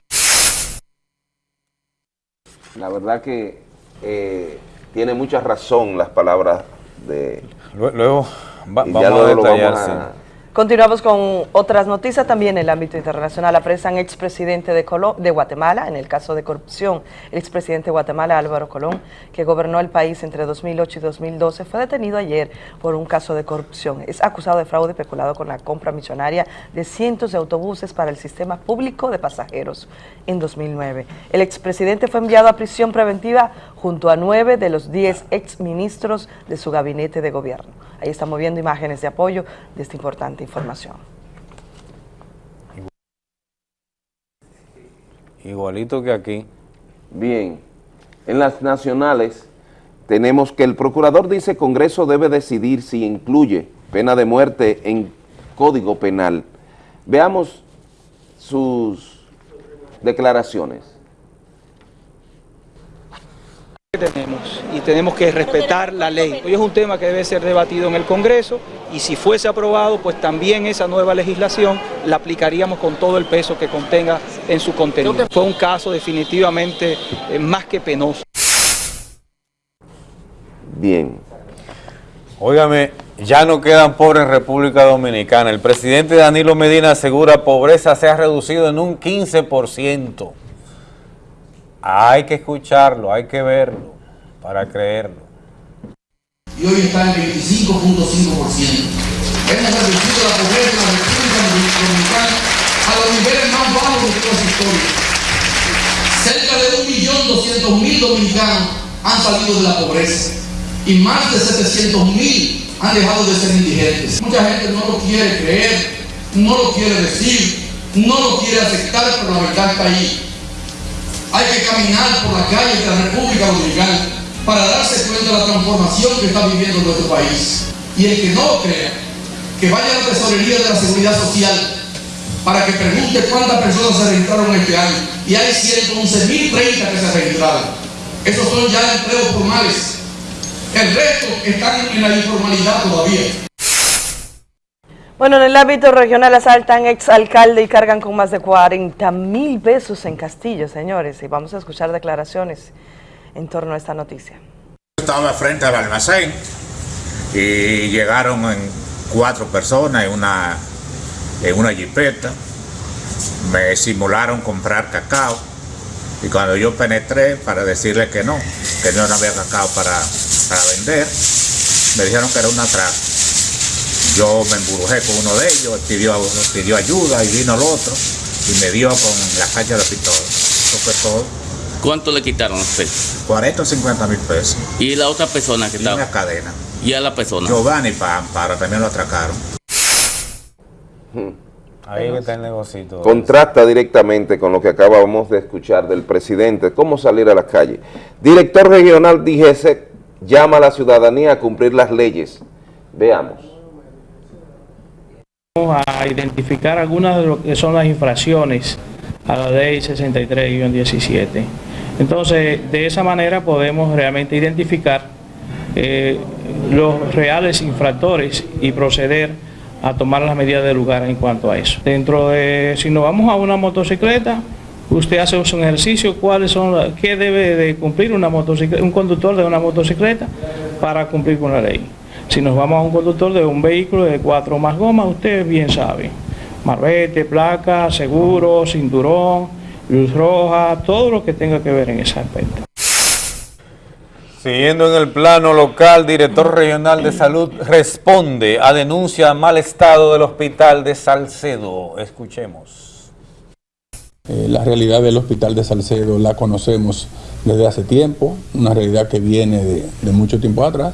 La verdad que eh, tiene mucha razón las palabras de... Luego vamos a detallar, Continuamos con otras noticias también en el ámbito internacional. Apresan expresidente de, de Guatemala en el caso de corrupción. El expresidente de Guatemala, Álvaro Colón, que gobernó el país entre 2008 y 2012, fue detenido ayer por un caso de corrupción. Es acusado de fraude peculado con la compra millonaria de cientos de autobuses para el sistema público de pasajeros en 2009. El expresidente fue enviado a prisión preventiva junto a nueve de los diez exministros de su gabinete de gobierno. Ahí estamos viendo imágenes de apoyo de esta importante información. Igualito que aquí. Bien, en las nacionales tenemos que el procurador dice Congreso debe decidir si incluye pena de muerte en Código Penal. Veamos sus declaraciones. Tenemos y tenemos que respetar la ley. Hoy es un tema que debe ser debatido en el Congreso y si fuese aprobado, pues también esa nueva legislación la aplicaríamos con todo el peso que contenga en su contenido. Fue un caso definitivamente eh, más que penoso. Bien. Óigame, ya no quedan pobres en República Dominicana. El presidente Danilo Medina asegura pobreza se ha reducido en un 15%. Hay que escucharlo, hay que verlo para creerlo. Y hoy está en 25.5%. Hemos reducido la pobreza en la República Dominicana a los niveles más bajos de su historia. Cerca de 1.200.000 dominicanos han salido de la pobreza y más de 700.000 han dejado de ser indigentes. Mucha gente no lo quiere creer, no lo quiere decir, no lo quiere aceptar, pero la verdad está ahí. Hay que caminar por las calles de la República Dominicana para darse cuenta de la transformación que está viviendo nuestro país. Y el que no crea, que vaya a la tesorería de la Seguridad Social para que pregunte cuántas personas se registraron este año. Y hay 111.030 que se registraron. Esos son ya empleos formales. El resto están en la informalidad todavía. Bueno, en el ámbito regional asaltan exalcalde y cargan con más de 40 mil pesos en Castillo, señores. Y vamos a escuchar declaraciones en torno a esta noticia. Estaba frente al almacén y llegaron cuatro personas en una, en una jipeta. Me simularon comprar cacao Y cuando yo penetré para decirle que no, que no había cacao para, para vender, me dijeron que era una atraco. Yo me emburujé con uno de ellos, pidió, pidió ayuda y vino el otro y me dio con la caña de pistola. Eso fue todo. ¿Cuánto le quitaron a usted? 40 o 50 mil pesos. ¿Y la otra persona que Y estaba? una cadena. ¿Y a la persona? Giovanni para también lo atracaron. Ahí que está el negocito. Contrasta directamente con lo que acabamos de escuchar del presidente, cómo salir a las calles. Director regional DGC llama a la ciudadanía a cumplir las leyes. Veamos. A identificar algunas de lo que son las infracciones a la ley 63-17. Entonces, de esa manera podemos realmente identificar eh, los reales infractores y proceder a tomar las medidas de lugar en cuanto a eso. Dentro de, si nos vamos a una motocicleta, usted hace un ejercicio, cuáles son, qué debe de cumplir un conductor de una motocicleta para cumplir con la ley. Si nos vamos a un conductor de un vehículo de cuatro o más gomas, usted bien sabe. Marbete, placa, seguro, cinturón, luz roja, todo lo que tenga que ver en ese aspecto. Siguiendo en el plano local, director regional de salud responde a denuncia de mal estado del hospital de Salcedo. Escuchemos. Eh, la realidad del Hospital de Salcedo la conocemos desde hace tiempo, una realidad que viene de, de mucho tiempo atrás,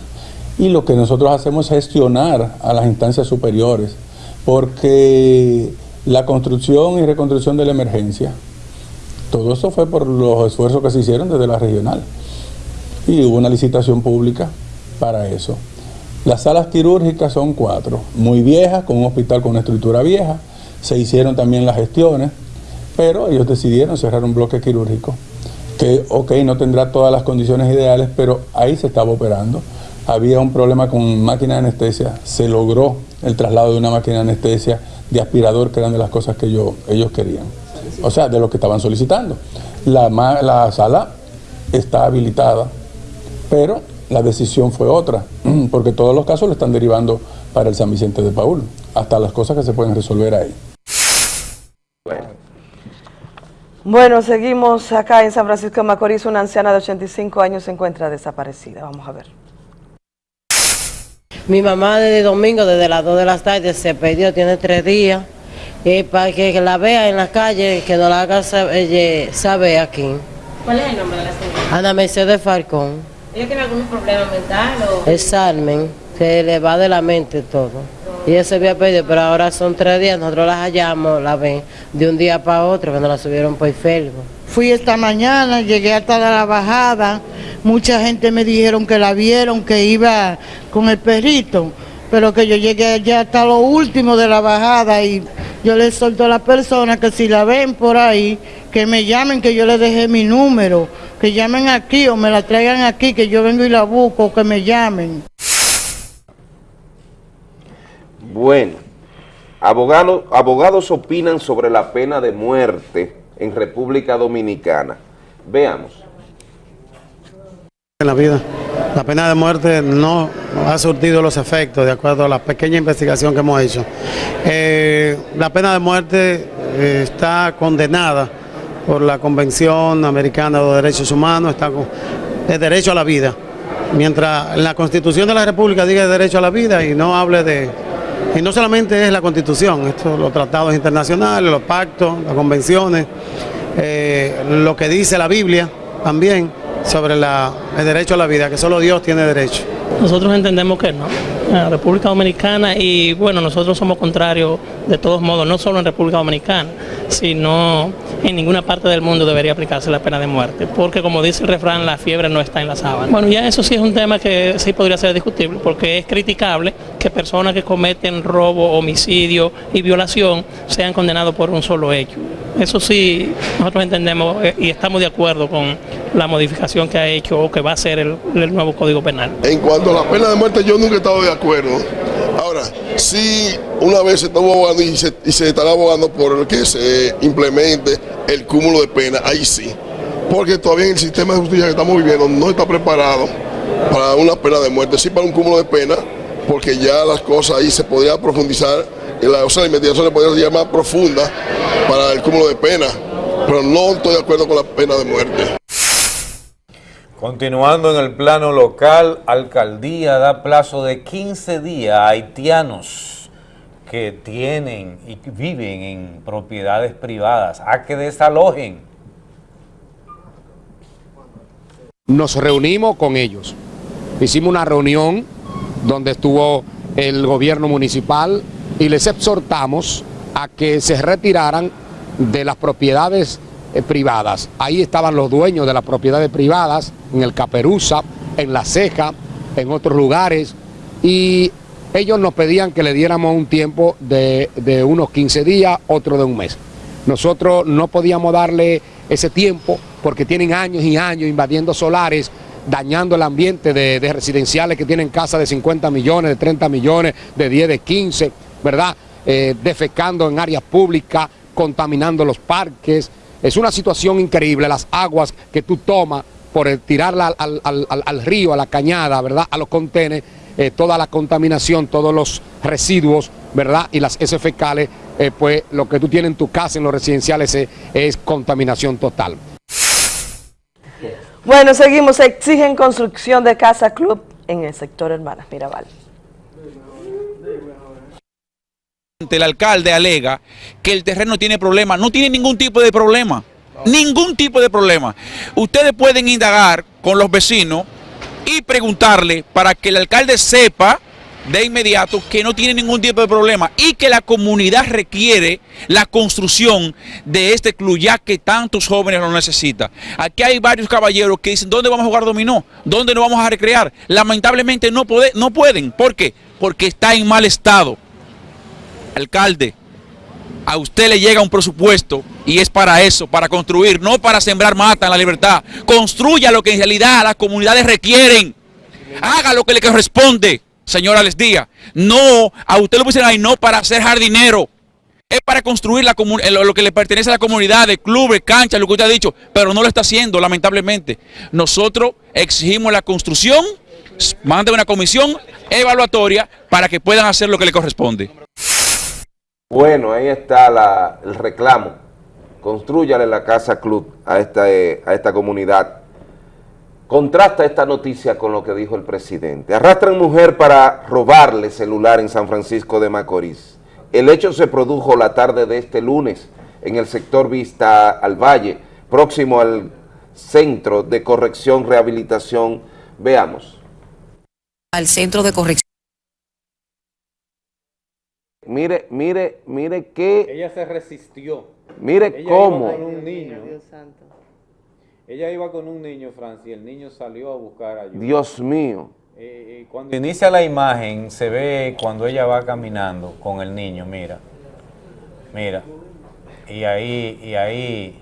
y lo que nosotros hacemos es gestionar a las instancias superiores, porque la construcción y reconstrucción de la emergencia, todo eso fue por los esfuerzos que se hicieron desde la regional, y hubo una licitación pública para eso. Las salas quirúrgicas son cuatro, muy viejas, con un hospital con una estructura vieja, se hicieron también las gestiones, pero ellos decidieron cerrar un bloque quirúrgico que, ok, no tendrá todas las condiciones ideales, pero ahí se estaba operando. Había un problema con máquina de anestesia, se logró el traslado de una máquina de anestesia de aspirador, que eran de las cosas que yo- ellos querían. O sea, de lo que estaban solicitando. La, la sala está habilitada, pero la decisión fue otra, porque todos los casos le están derivando para el San Vicente de Paul, hasta las cosas que se pueden resolver ahí. Bueno, seguimos acá en San Francisco de Macorís. Una anciana de 85 años se encuentra desaparecida. Vamos a ver. Mi mamá desde domingo, desde las 2 de la tarde, se perdió, tiene tres días. Y para que la vea en la calle, que nos la haga saber, saber aquí. ¿Cuál es el nombre de la señora? Ana Mercedes Falcón. ¿Ella tiene algún problema mental o...? Es Salmen, se le va de la mente todo. Y ella se había perdido, pero ahora son tres días, nosotros las hallamos, la ven, de un día para otro, cuando la subieron por Facebook. Fui esta mañana, llegué hasta la bajada, mucha gente me dijeron que la vieron, que iba con el perrito, pero que yo llegué allá hasta lo último de la bajada y yo le solto a la persona que si la ven por ahí, que me llamen, que yo les dejé mi número, que llamen aquí o me la traigan aquí, que yo vengo y la busco, que me llamen. Bueno, abogados opinan sobre la pena de muerte en República Dominicana. Veamos. En la vida. La pena de muerte no ha surtido los efectos de acuerdo a la pequeña investigación que hemos hecho. Eh, la pena de muerte eh, está condenada por la Convención Americana de Derechos Humanos, está con el derecho a la vida. Mientras la Constitución de la República diga derecho a la vida y no hable de... Y no solamente es la Constitución, esto, los tratados internacionales, los pactos, las convenciones, eh, lo que dice la Biblia también sobre el derecho a la vida, que solo Dios tiene derecho. Nosotros entendemos que no. En la República Dominicana y bueno, nosotros somos contrarios de todos modos, no solo en República Dominicana, sino en ninguna parte del mundo debería aplicarse la pena de muerte, porque como dice el refrán, la fiebre no está en la sábana. Bueno, ya eso sí es un tema que sí podría ser discutible, porque es criticable que personas que cometen robo, homicidio y violación sean condenados por un solo hecho. Eso sí, nosotros entendemos eh, y estamos de acuerdo con la modificación que ha hecho o que va a hacer el, nuevo Código Penal. En cuanto a la pena de muerte, yo nunca he estado de acuerdo. Ahora, sí, una vez se estuvo abogando y se, y se estará abogando por que se implemente el cúmulo de pena, ahí sí. Porque todavía el sistema de justicia que estamos viviendo no está preparado para una pena de muerte, sí para un cúmulo de pena, porque ya las cosas ahí se podría profundizar, y la, o sea, la investigación se podría ser más profunda para el cúmulo de pena. pero no estoy de acuerdo con la pena de muerte. Continuando en el plano local, alcaldía da plazo de 15 días a haitianos que tienen y viven en propiedades privadas a que desalojen. Nos reunimos con ellos. Hicimos una reunión donde estuvo el gobierno municipal y les exhortamos a que se retiraran de las propiedades eh, privadas. Ahí estaban los dueños de las propiedades privadas, en el Caperuza, en La Ceja, en otros lugares, y ellos nos pedían que le diéramos un tiempo de, de unos 15 días, otro de un mes. Nosotros no podíamos darle ese tiempo porque tienen años y años invadiendo solares, dañando el ambiente de, de residenciales que tienen casas de 50 millones, de 30 millones, de 10, de 15, ¿verdad? Eh, defecando en áreas públicas, contaminando los parques. Es una situación increíble, las aguas que tú tomas por tirarla al, al- al- río, a la cañada, ¿verdad? A los contenes, eh, toda la contaminación, todos los residuos, ¿verdad? Y las heces fecales, eh, pues lo que tú tienes en tu casa, en los residenciales, es contaminación total. Bueno, seguimos. Exigen construcción de casa club en el sector Hermanas Mirabal. El alcalde alega que el terreno tiene problemas. No tiene ningún tipo de problema. Ningún tipo de problema. Ustedes pueden indagar con los vecinos y preguntarle para que el alcalde sepa de inmediato que no tiene ningún tipo de problema y que la comunidad requiere la construcción de este club ya que tantos jóvenes lo necesitan. Aquí hay varios caballeros que dicen, ¿dónde vamos a jugar dominó? ¿Dónde nos vamos a recrear? Lamentablemente no, puede- no pueden. ¿Por qué? Porque está en mal estado. Alcalde, a usted le llega un presupuesto y es para eso, para construir, no para sembrar mata en la libertad. Construya lo que en realidad las comunidades requieren. Haga lo que le corresponde, señora Les Díaz. No, a usted lo pusieron ahí no para hacer jardinero. Es para construir la lo que le pertenece a la comunidad, de clubes, canchas, lo que usted ha dicho, pero no lo está haciendo, lamentablemente. Nosotros exigimos la construcción, mande una comisión evaluatoria para que puedan hacer lo que le corresponde. Bueno, ahí está el reclamo. Construyale la casa club a esta, eh, a esta comunidad. Contrasta esta noticia con lo que dijo el presidente. Arrastran mujer para robarle celular en San Francisco de Macorís. El hecho se produjo la tarde de este lunes en el sector Vista al Valle, próximo al Centro de Corrección Rehabilitación. Veamos. al centro de corrección. Mire, mire, mire qué, Ella se resistió. mire Ella cómo. iba con un niño. Ella iba con un niño, Francia, y el niño salió a buscar ayuda. Dios mío. Eh, eh, cuando inicia la imagen, se ve cuando ella va caminando con el niño, mira. Mira. Y ahí, y ahí,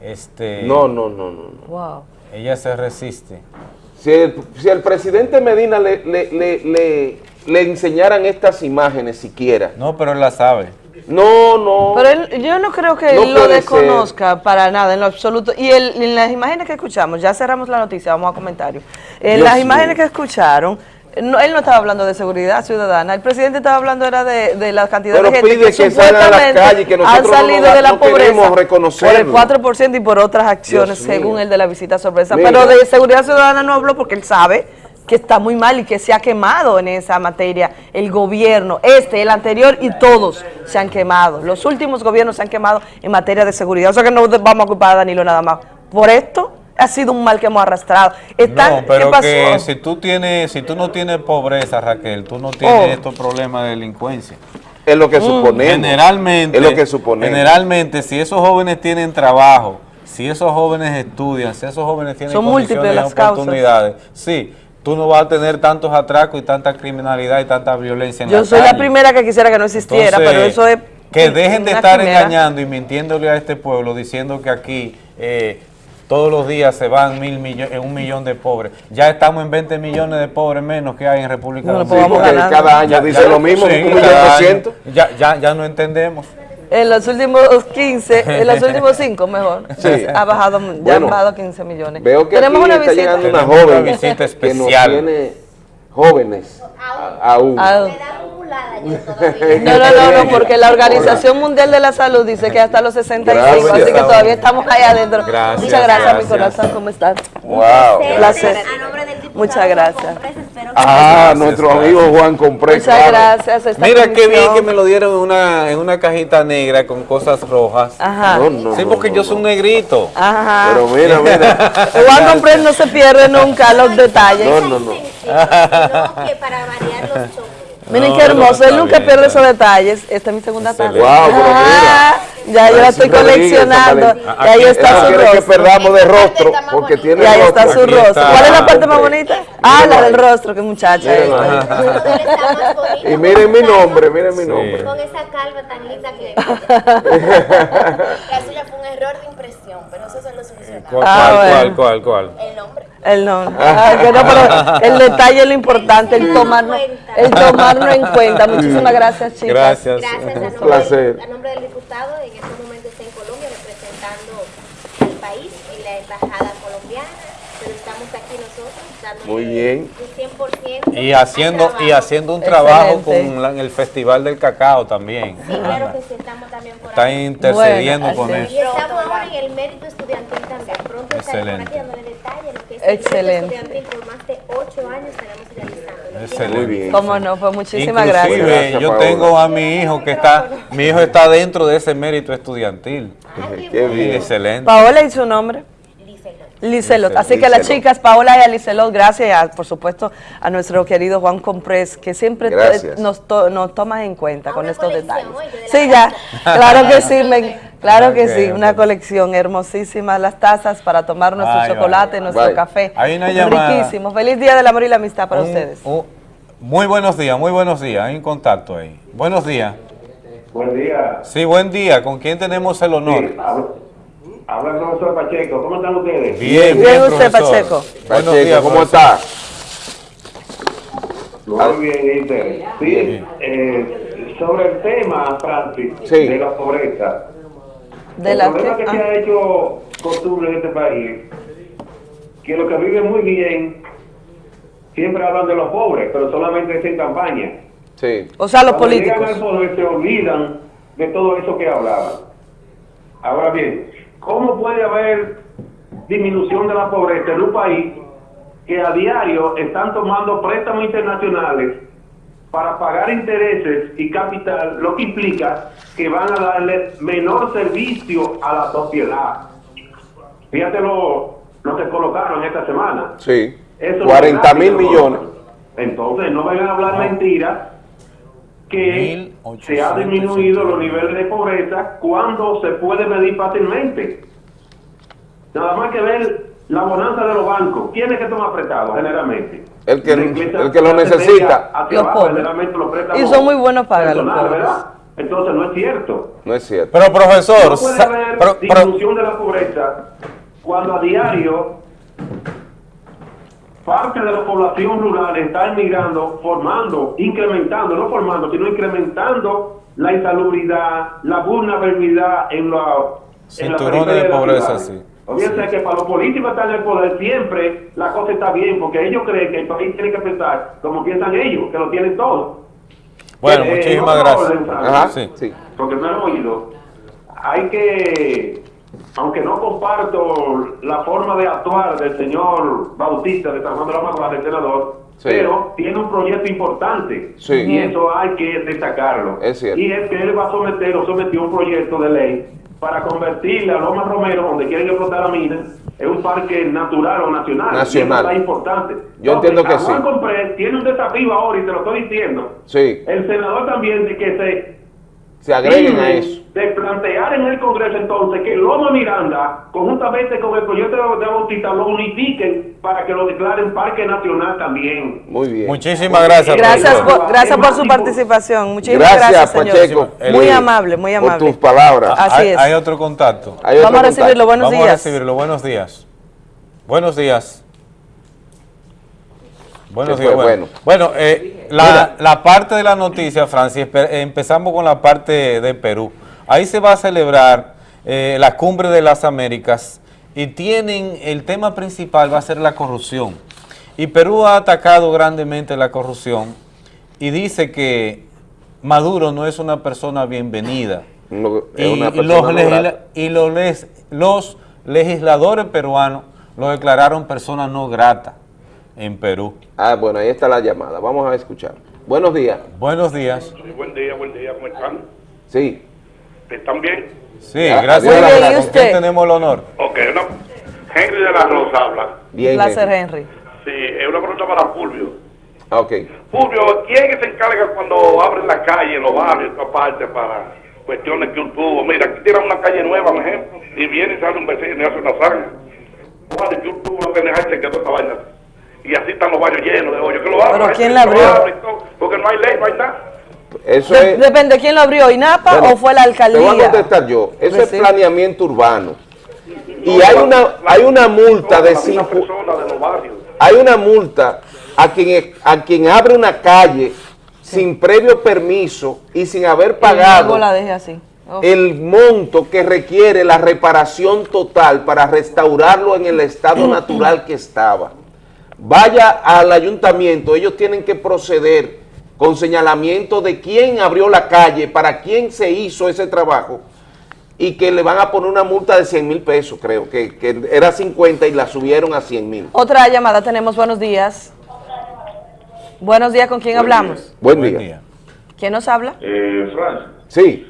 este... No, no, no, no. no. Wow. Ella se resiste. Si el, si el presidente Medina le, le, le, le, le enseñaran estas imágenes siquiera. No, pero él la sabe. No, no. Pero él- yo no creo que No él lo desconozca para nada, en lo absoluto. Y el- en las imágenes que escuchamos, ya cerramos la noticia, vamos a comentarios. En Dios las imágenes que escucharon, no, él no estaba hablando de seguridad ciudadana, el presidente estaba hablando era de, de la cantidad Pero de gente pide que salgan a la calle y que han no salido de la no pobreza por el reconocerlo. 4% y por otras acciones, Dios mío. según el de la visita sorpresa. Mira. Pero de seguridad ciudadana no habló porque él sabe que está muy mal y que se ha quemado en esa materia el gobierno, este, el anterior y todos se han quemado. Los últimos gobiernos se han quemado en materia de seguridad. O sea que no vamos a culpar a Danilo nada más. Por esto ha sido un mal que hemos arrastrado. Están- No, pero ¿Qué pasó? que si tú tienes, si tú no tienes pobreza, Raquel, tú no tienes Oh. estos problemas de delincuencia. Es lo que Mm. suponemos. Generalmente, Es lo que suponemos. generalmente, si esos jóvenes tienen trabajo, si esos jóvenes estudian, si esos jóvenes tienen Son múltiples las causas. oportunidades, sí, tú no vas a tener tantos atracos y tanta criminalidad y tanta violencia en Yo la soy la primera que quisiera que no existiera, Entonces, pero eso es... Que dejen de estar quimera. engañando y mintiéndole a este pueblo, diciendo que aquí eh, todos los días se van mil millones, un millón de pobres. Ya estamos en 20 millones de pobres menos que hay en República No, Dominicana. pues vamos Sí, cada año dice lo mismo, un millón ciento. Ya, ya, ya no entendemos. En los últimos 15, en los últimos 5 mejor, Sí. ha bajado, ya Bueno, han bajado 15 millones. Veo que Tenemos aquí una está visita. llegando una Tenemos una joven visita que nos especial. tiene jóvenes a- aún. Ah, acumulada yo todavía. No, no, no, no, porque la Organización Mundial de la Salud dice que hasta los 65, así que todavía estamos ahí adentro. Gracias, Muchas gracias, mi corazón, ¿cómo estás? Wow. Un placer. Muchas gracias. Ah, Gracias, nuestro gracias. amigo Juan Compré. Muchas claro. gracias. esta Mira qué bien que me lo dieron en una, en una cajita negra con cosas rojas. Ajá. No, no, Sí, porque no, yo soy un negrito. Ajá. Pero mira, mira. Juan Comprés no se pierde nunca los detalles. No, no, no. No, que para variar los choques. Miren No, qué hermoso, él nunca bien, pierde esos detalles. Esta es mi segunda tarde. Wow, pero Ah, ya yo la estoy coleccionando. Y ahí está su que rostro. perdamos de rostro porque tiene Y ahí está su rostro. ¿Cuál es la parte más bonita? Ah, la del rostro, qué muchacha. Y miren mi nombre, miren mi nombre. Con esa calva tan linda que La suya fue un error de impresión, pero eso se lo solucionamos. ¿Cuál, Ah, cuál, cuál, cuál, cuál? El nombre. El no. Ah, que no, pero el detalle es lo importante, el tomarnos, el tomarnos en cuenta. Muchísimas gracias, chicas. Gracias. Gracias a nombre, placer. del, a nombre del diputado, en este momento está en Colombia representando al país en la embajada colombiana, pero estamos aquí nosotros dando Muy bien. un 100% Y haciendo, y haciendo un trabajo Excelente. con la- en el Festival del Cacao también. Sí, claro que sí, estamos también por Está ahí. intercediendo Bueno, con así eso. Y estamos ahora en el mérito estudiantil también. Pronto Excelente. aquí dándole detalles lo que es Excelente. el mérito estudiantil por más de ocho años tenemos realizando. Excelente. Muy bien. Cómo no, pues muchísimas Inclusive, gracias. Gracias, yo tengo a mi hijo que está, mi hijo está dentro de ese mérito estudiantil. Qué Sí, bien. excelente. Paola y su nombre. Licelot. Así que las Licelot. chicas, Paola y a Licelot, gracias, a, por supuesto, a nuestro querido Juan Comprés, que siempre nos, to- nos toma en cuenta con estos detalles. de Sí, ya, claro que sí, me- claro que sí, una colección hermosísima, las tazas para tomar nuestro Ay, chocolate, vale. nuestro Vale. café. Hay una llamada. Riquísimo. Feliz Día del Amor y la Amistad para Un- ustedes. un- muy buenos días, muy buenos días. Hay un contacto ahí. Buenos días. Buen día. Sí, buen día. ¿Con quién tenemos el honor? Sí, habla, el profesor Pacheco. ¿Cómo están ustedes? Bien, Bien, usted, profesor. Pacheco. Buenos Pacheco, días, ¿cómo está? Muy bien, ¿y ustedes? Sí, eh, sobre el tema, Francis, Sí. de la pobreza. ¿De el la problema que se Ah. ha hecho costumbre en este país, que los que viven muy bien siempre hablan de los pobres, pero solamente es en campaña. Sí. O sea, los Cuando políticos. poder se olvidan de todo eso que hablaban. Ahora bien, ¿cómo puede haber disminución de la pobreza en un país que a diario están tomando préstamos internacionales para pagar intereses y capital, lo que implica que van a darle menor servicio a la sociedad? Fíjate lo, lo que colocaron esta semana. Sí. Eso no 40 es mil millones. Entonces, no vayan a hablar mentiras que se ha disminuido los niveles de pobreza cuando se puede medir fácilmente. Nada más que ver la bonanza de los bancos. ¿Quién es que toma prestado generalmente? El que- el que lo necesita. Los abajo, los Y son muy buenos para los pobres. ¿verdad? Entonces no es cierto. No es cierto. Pero profesor, No puede haber pero- pero- disminución de la pobreza cuando a diario parte de la población rural está emigrando, formando, incrementando, no formando, sino incrementando la insalubridad, la vulnerabilidad en la, en la de pobreza, sí. Fíjense que para los políticos estar en el poder siempre la cosa está bien, porque ellos creen que el país tiene que pensar como piensan ellos, que lo tienen todo. bueno, Eh, muchísimas en otro gracias. orden, Francis, Ajá. Sí. Sí. porque no he oído, hay que, aunque no comparto la forma de actuar del señor Bautista de San Juan de la Maguana, el senador, Sí. pero tiene un proyecto importante Sí. y eso hay que destacarlo. Es. Y es que él va a someter o sometió un proyecto de ley para convertirle a Loma Romero, donde quieren explotar la mina, en un parque natural o nacional. Nacional. Es importante. Yo entiendo que Juan sí. Comprés tiene un desafío ahora y te lo estoy diciendo. Sí. El senador también de que se Se agreguen a eso. De plantear en el Congreso entonces que Loma Miranda, conjuntamente con el proyecto de Bautista, lo unifiquen para que lo declaren Parque Nacional también. Muy bien. Muchísimas gracias, Gracias por, gracias por su participación. Muchísimas Gracias, gracias, señor. Pacheco. Muy amable, muy Por amable. tus palabras. Así hay, es. hay otro contacto. Hay otro Vamos a recibirlo. contacto. Buenos Vamos a días. recibirlo. Buenos días. Buenos días. Buenos ¿Qué días. Bueno, bueno eh, la, la parte de la noticia, Francis, empezamos con la parte de Perú. Ahí se va a celebrar eh, la cumbre de las Américas y tienen, el tema principal va a ser la corrupción. Y Perú ha atacado grandemente la corrupción y dice que Maduro no es una persona bienvenida. No, es y, una y persona los, no legisla- grata. y los les- los legisladores peruanos lo declararon persona no grata en Perú. Ah, bueno, ahí está la llamada. Vamos a escuchar. Buenos días. Buenos días. Buen día, buen día, ¿cómo están? Sí. ¿Están bien? Sí, gracias. Bien, la- ¿y ¿Con usted? quién tenemos el honor? Ok, una... Henry de la Rosa habla. Bien. Placer, Henry. Sí, es una pregunta para Fulvio. Ah, Ok. Fulvio, ¿quién se encarga cuando abren la calle, los barrios, esta parte, para cuestiones que un tubo? Mira, aquí tiran una calle nueva, por ejemplo, y viene y sale un vecino y hace una zanja. Vale, que un tubo y se quedó esta vaina. Y así están los barrios llenos de hoyos. Que lo abran, ¿Pero quién la abrió? Porque no hay ley, no hay nada. Eso De- es... depende, ¿quién lo abrió? ¿INAPA Bueno, o fue la Te alcaldía? voy a contestar yo. Eso es Sí. planeamiento urbano. Y hay una, hay una multa de cinco... Hay una multa a quien, a quien abre una calle sin previo permiso y sin haber pagado la deje así. Oh. el monto que requiere la reparación total para restaurarlo en el estado natural que estaba. Vaya al ayuntamiento, ellos tienen que proceder con señalamiento de quién abrió la calle, para quién se hizo ese trabajo y que le van a poner una multa de 100 mil pesos, creo, que, que era 50 y la subieron a 100 mil. Otra llamada tenemos, buenos días. Buenos días, ¿con quién hablamos? Buen día. ¿Quién nos habla? Eh, Francis, Sí.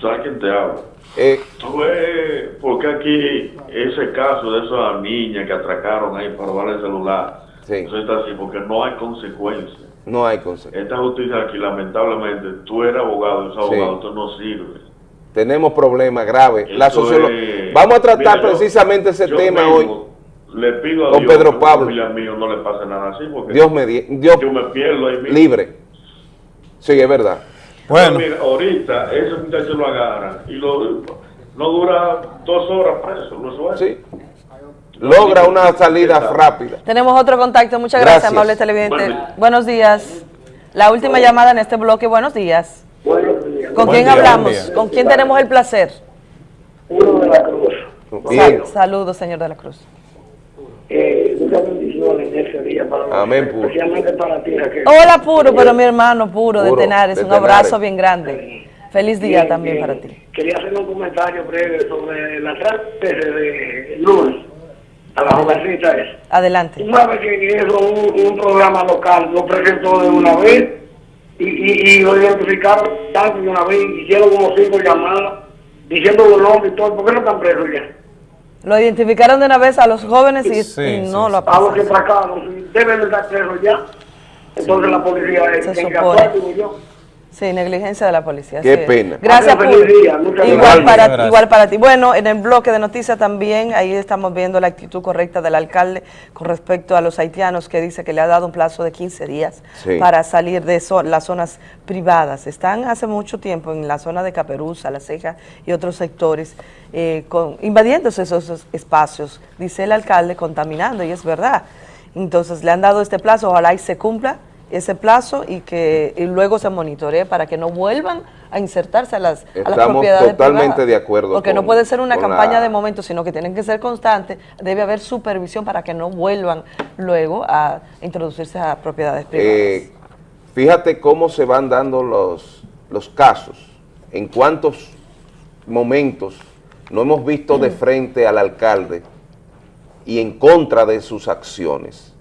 ¿sabes quién te habla? Eh, ¿Tú ves por qué aquí ese caso de esas niñas que atracaron ahí para robar el celular? Sí. Eso está así, porque no hay consecuencias. No hay consejo. Esta justicia aquí, lamentablemente, tú eres abogado, ese Sí. abogado, tú no sirve. Tenemos problemas graves. La es- Vamos a tratar Mira, yo- precisamente ese yo tema hoy. Le pido a Don Dios Pedro que a Pablo. familia mío no le pase nada así, porque Dios me di- Dios yo me pierdo ahí mismo. libre. Sí, es verdad. Pero mira, ahorita ese muchacho lo agarran y lo, no dura dos horas preso, no suelta. Logra una salida rápida. Tenemos otro contacto, muchas gracias, Gracias. amable televidente. Buenos días. La última llamada en este bloque, buenos días. ¿Con Buen quién día, hablamos? ¿Con quién tenemos el placer? Uno de la Cruz. Saludos, señor de la Cruz. Eh, muchas bendiciones en ese día para Amén, puro. especialmente para ti, Raquel. Hola, Puro, pero mi hermano Puro, de Puro, Tenares. de Un Tenares. abrazo bien grande. Feliz día Bien, también bien. para ti. Quería hacer un comentario breve sobre la trata de Luz, a la jovencita esa. Adelante. Tú sabes que eso un, un programa local lo presentó de una vez y, y, y lo identificaron tanto de una vez y hicieron como cinco llamadas diciendo los nombres y todo. ¿Por qué no están presos ya? Lo identificaron de una vez a los jóvenes y, Sí, y sí, no lo A los apasaron. que atracaron, deben de estar presos ya. Entonces la policía Se supone. actuar, digo yo. Sí, negligencia de la policía. Qué pena. Gracias, muchas Igual para, Gracias. igual para ti. Bueno, en el bloque de noticias también, ahí estamos viendo la actitud correcta del alcalde con respecto a los haitianos que dice que le ha dado un plazo de 15 días Sí. para salir de zo- las zonas privadas. Están hace mucho tiempo en la zona de Caperuza, La Ceja y otros sectores eh, con, invadiéndose esos, esos espacios, dice el alcalde, contaminando, y es verdad. Entonces le han dado este plazo, ojalá y se cumpla ese plazo y que y luego se monitoree para que no vuelvan a insertarse a las, a las Estamos propiedades totalmente privadas. de acuerdo Porque no puede ser una campaña la- de momento, sino que tienen que ser constantes. Debe haber supervisión para que no vuelvan luego a introducirse a propiedades privadas. Eh, fíjate cómo se van dando los, los casos, en cuántos momentos no hemos visto de frente al alcalde y en contra de sus acciones.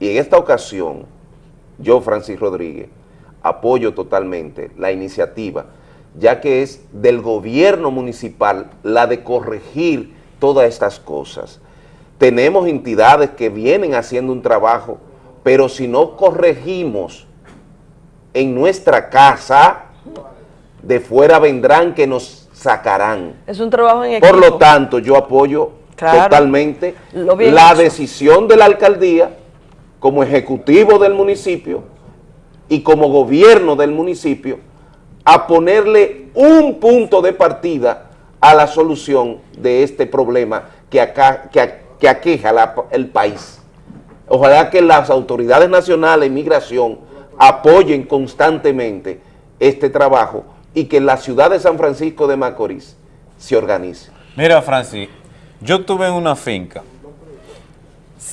Y en esta ocasión, yo, Francis Rodríguez, apoyo totalmente la iniciativa, ya que es del gobierno municipal la de corregir todas estas cosas. Tenemos entidades que vienen haciendo un trabajo, pero si no corregimos en nuestra casa, de fuera vendrán que nos sacarán. es un trabajo en equipo. Por lo tanto, yo apoyo Claro. totalmente la hecho. decisión de la alcaldía como ejecutivo del municipio y como gobierno del municipio a ponerle un punto de partida a la solución de este problema que, acá, que, aqueja el país. Ojalá que las autoridades nacionales de migración apoyen constantemente este trabajo y que la ciudad de San Francisco de Macorís se organice. Mira, Francis, yo estuve en una finca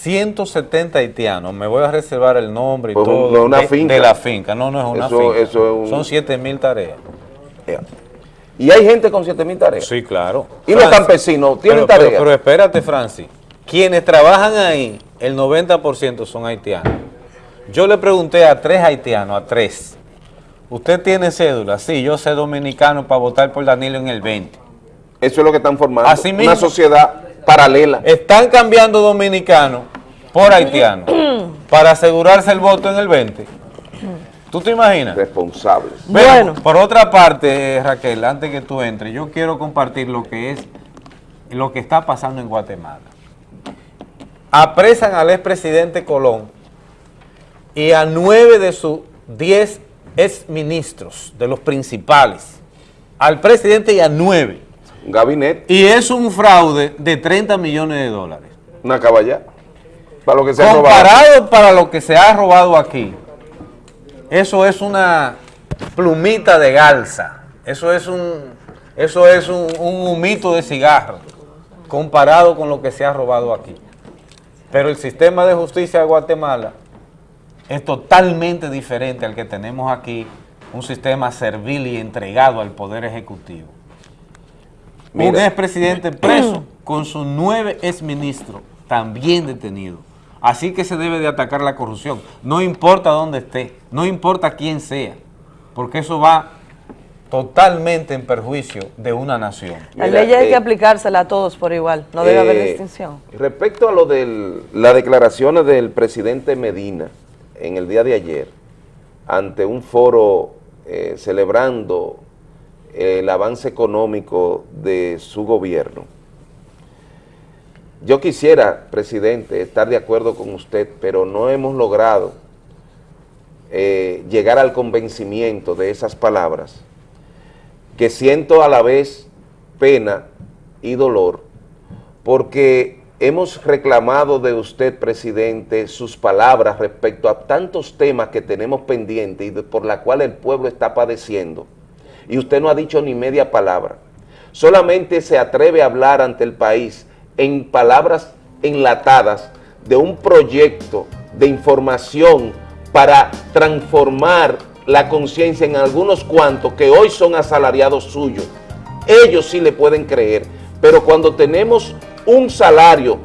170 haitianos, me voy a reservar el nombre y Pues, todo no es una de, finca. de la finca, no, no es una Eso- finca, eso es un- son 7 mil tareas. Y hay gente con 7 mil tareas. Sí, claro. Y los campesinos tienen pero, pero- tareas. Pero, espérate, Francis, quienes trabajan ahí, el 90% son haitianos. Yo le pregunté a tres haitianos, a tres, ¿usted tiene cédula? Sí, yo soy dominicano para votar por Danilo en el 20. Eso es lo que están formando. Así mismo. Una sociedad paralela. Están cambiando dominicanos por haitianos para asegurarse el voto en el 20. ¿Tú te imaginas? Responsables. Bueno, por otra parte, eh, Raquel, antes que tú entres, yo quiero compartir lo que es lo que está pasando en Guatemala. Apresan al expresidente Colón y a nueve de sus diez exministros, de los principales, al presidente y a nueve. Gabinete. Y es un fraude de 30 millones de dólares. Una caballa. Para lo que se ha robado. Comparado para lo que se ha robado aquí, eso es una plumita de galsa. Eso es un, eso es un, un humito de cigarro comparado con lo que se ha robado aquí. Pero el sistema de justicia de Guatemala es totalmente diferente al que tenemos aquí, un sistema servil y entregado al Poder Ejecutivo. Un Mira. expresidente preso con sus nueve exministros también detenidos. Así que se debe de atacar la corrupción. No importa dónde esté, no importa quién sea, porque eso va totalmente en perjuicio de una nación. La Mira, ley hay eh, que aplicársela a todos por igual, no debe haber Eh, distinción. Respecto a lo de las declaraciones del presidente Medina en el día de ayer, ante un foro eh, celebrando el avance económico de su gobierno, yo quisiera, presidente, estar de acuerdo con usted, pero no hemos logrado eh, llegar al convencimiento de esas palabras, que siento a la vez pena y dolor, porque hemos reclamado de usted, presidente, sus palabras respecto a tantos temas que tenemos pendientes y por la cual el pueblo está padeciendo, y usted no ha dicho ni media palabra. Solamente se atreve a hablar ante el país en palabras enlatadas de un proyecto de información para transformar la conciencia en algunos cuantos que hoy son asalariados suyos. Ellos sí le pueden creer, pero cuando tenemos un salario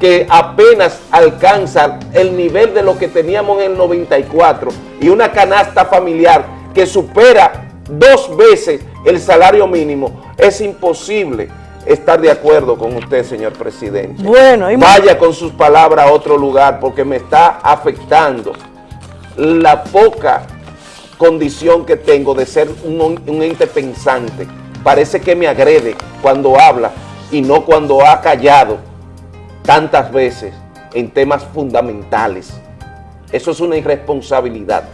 que apenas alcanza el nivel de lo que teníamos en el 94 y una canasta familiar que supera dos veces el salario mínimo, es imposible estar de acuerdo con usted, señor presidente. Bueno, y- Vaya con sus palabras a otro lugar porque me está afectando la poca condición que tengo de ser un, un ente pensante. Parece que me agrede cuando habla y no cuando ha callado tantas veces en temas fundamentales. Eso es una irresponsabilidad.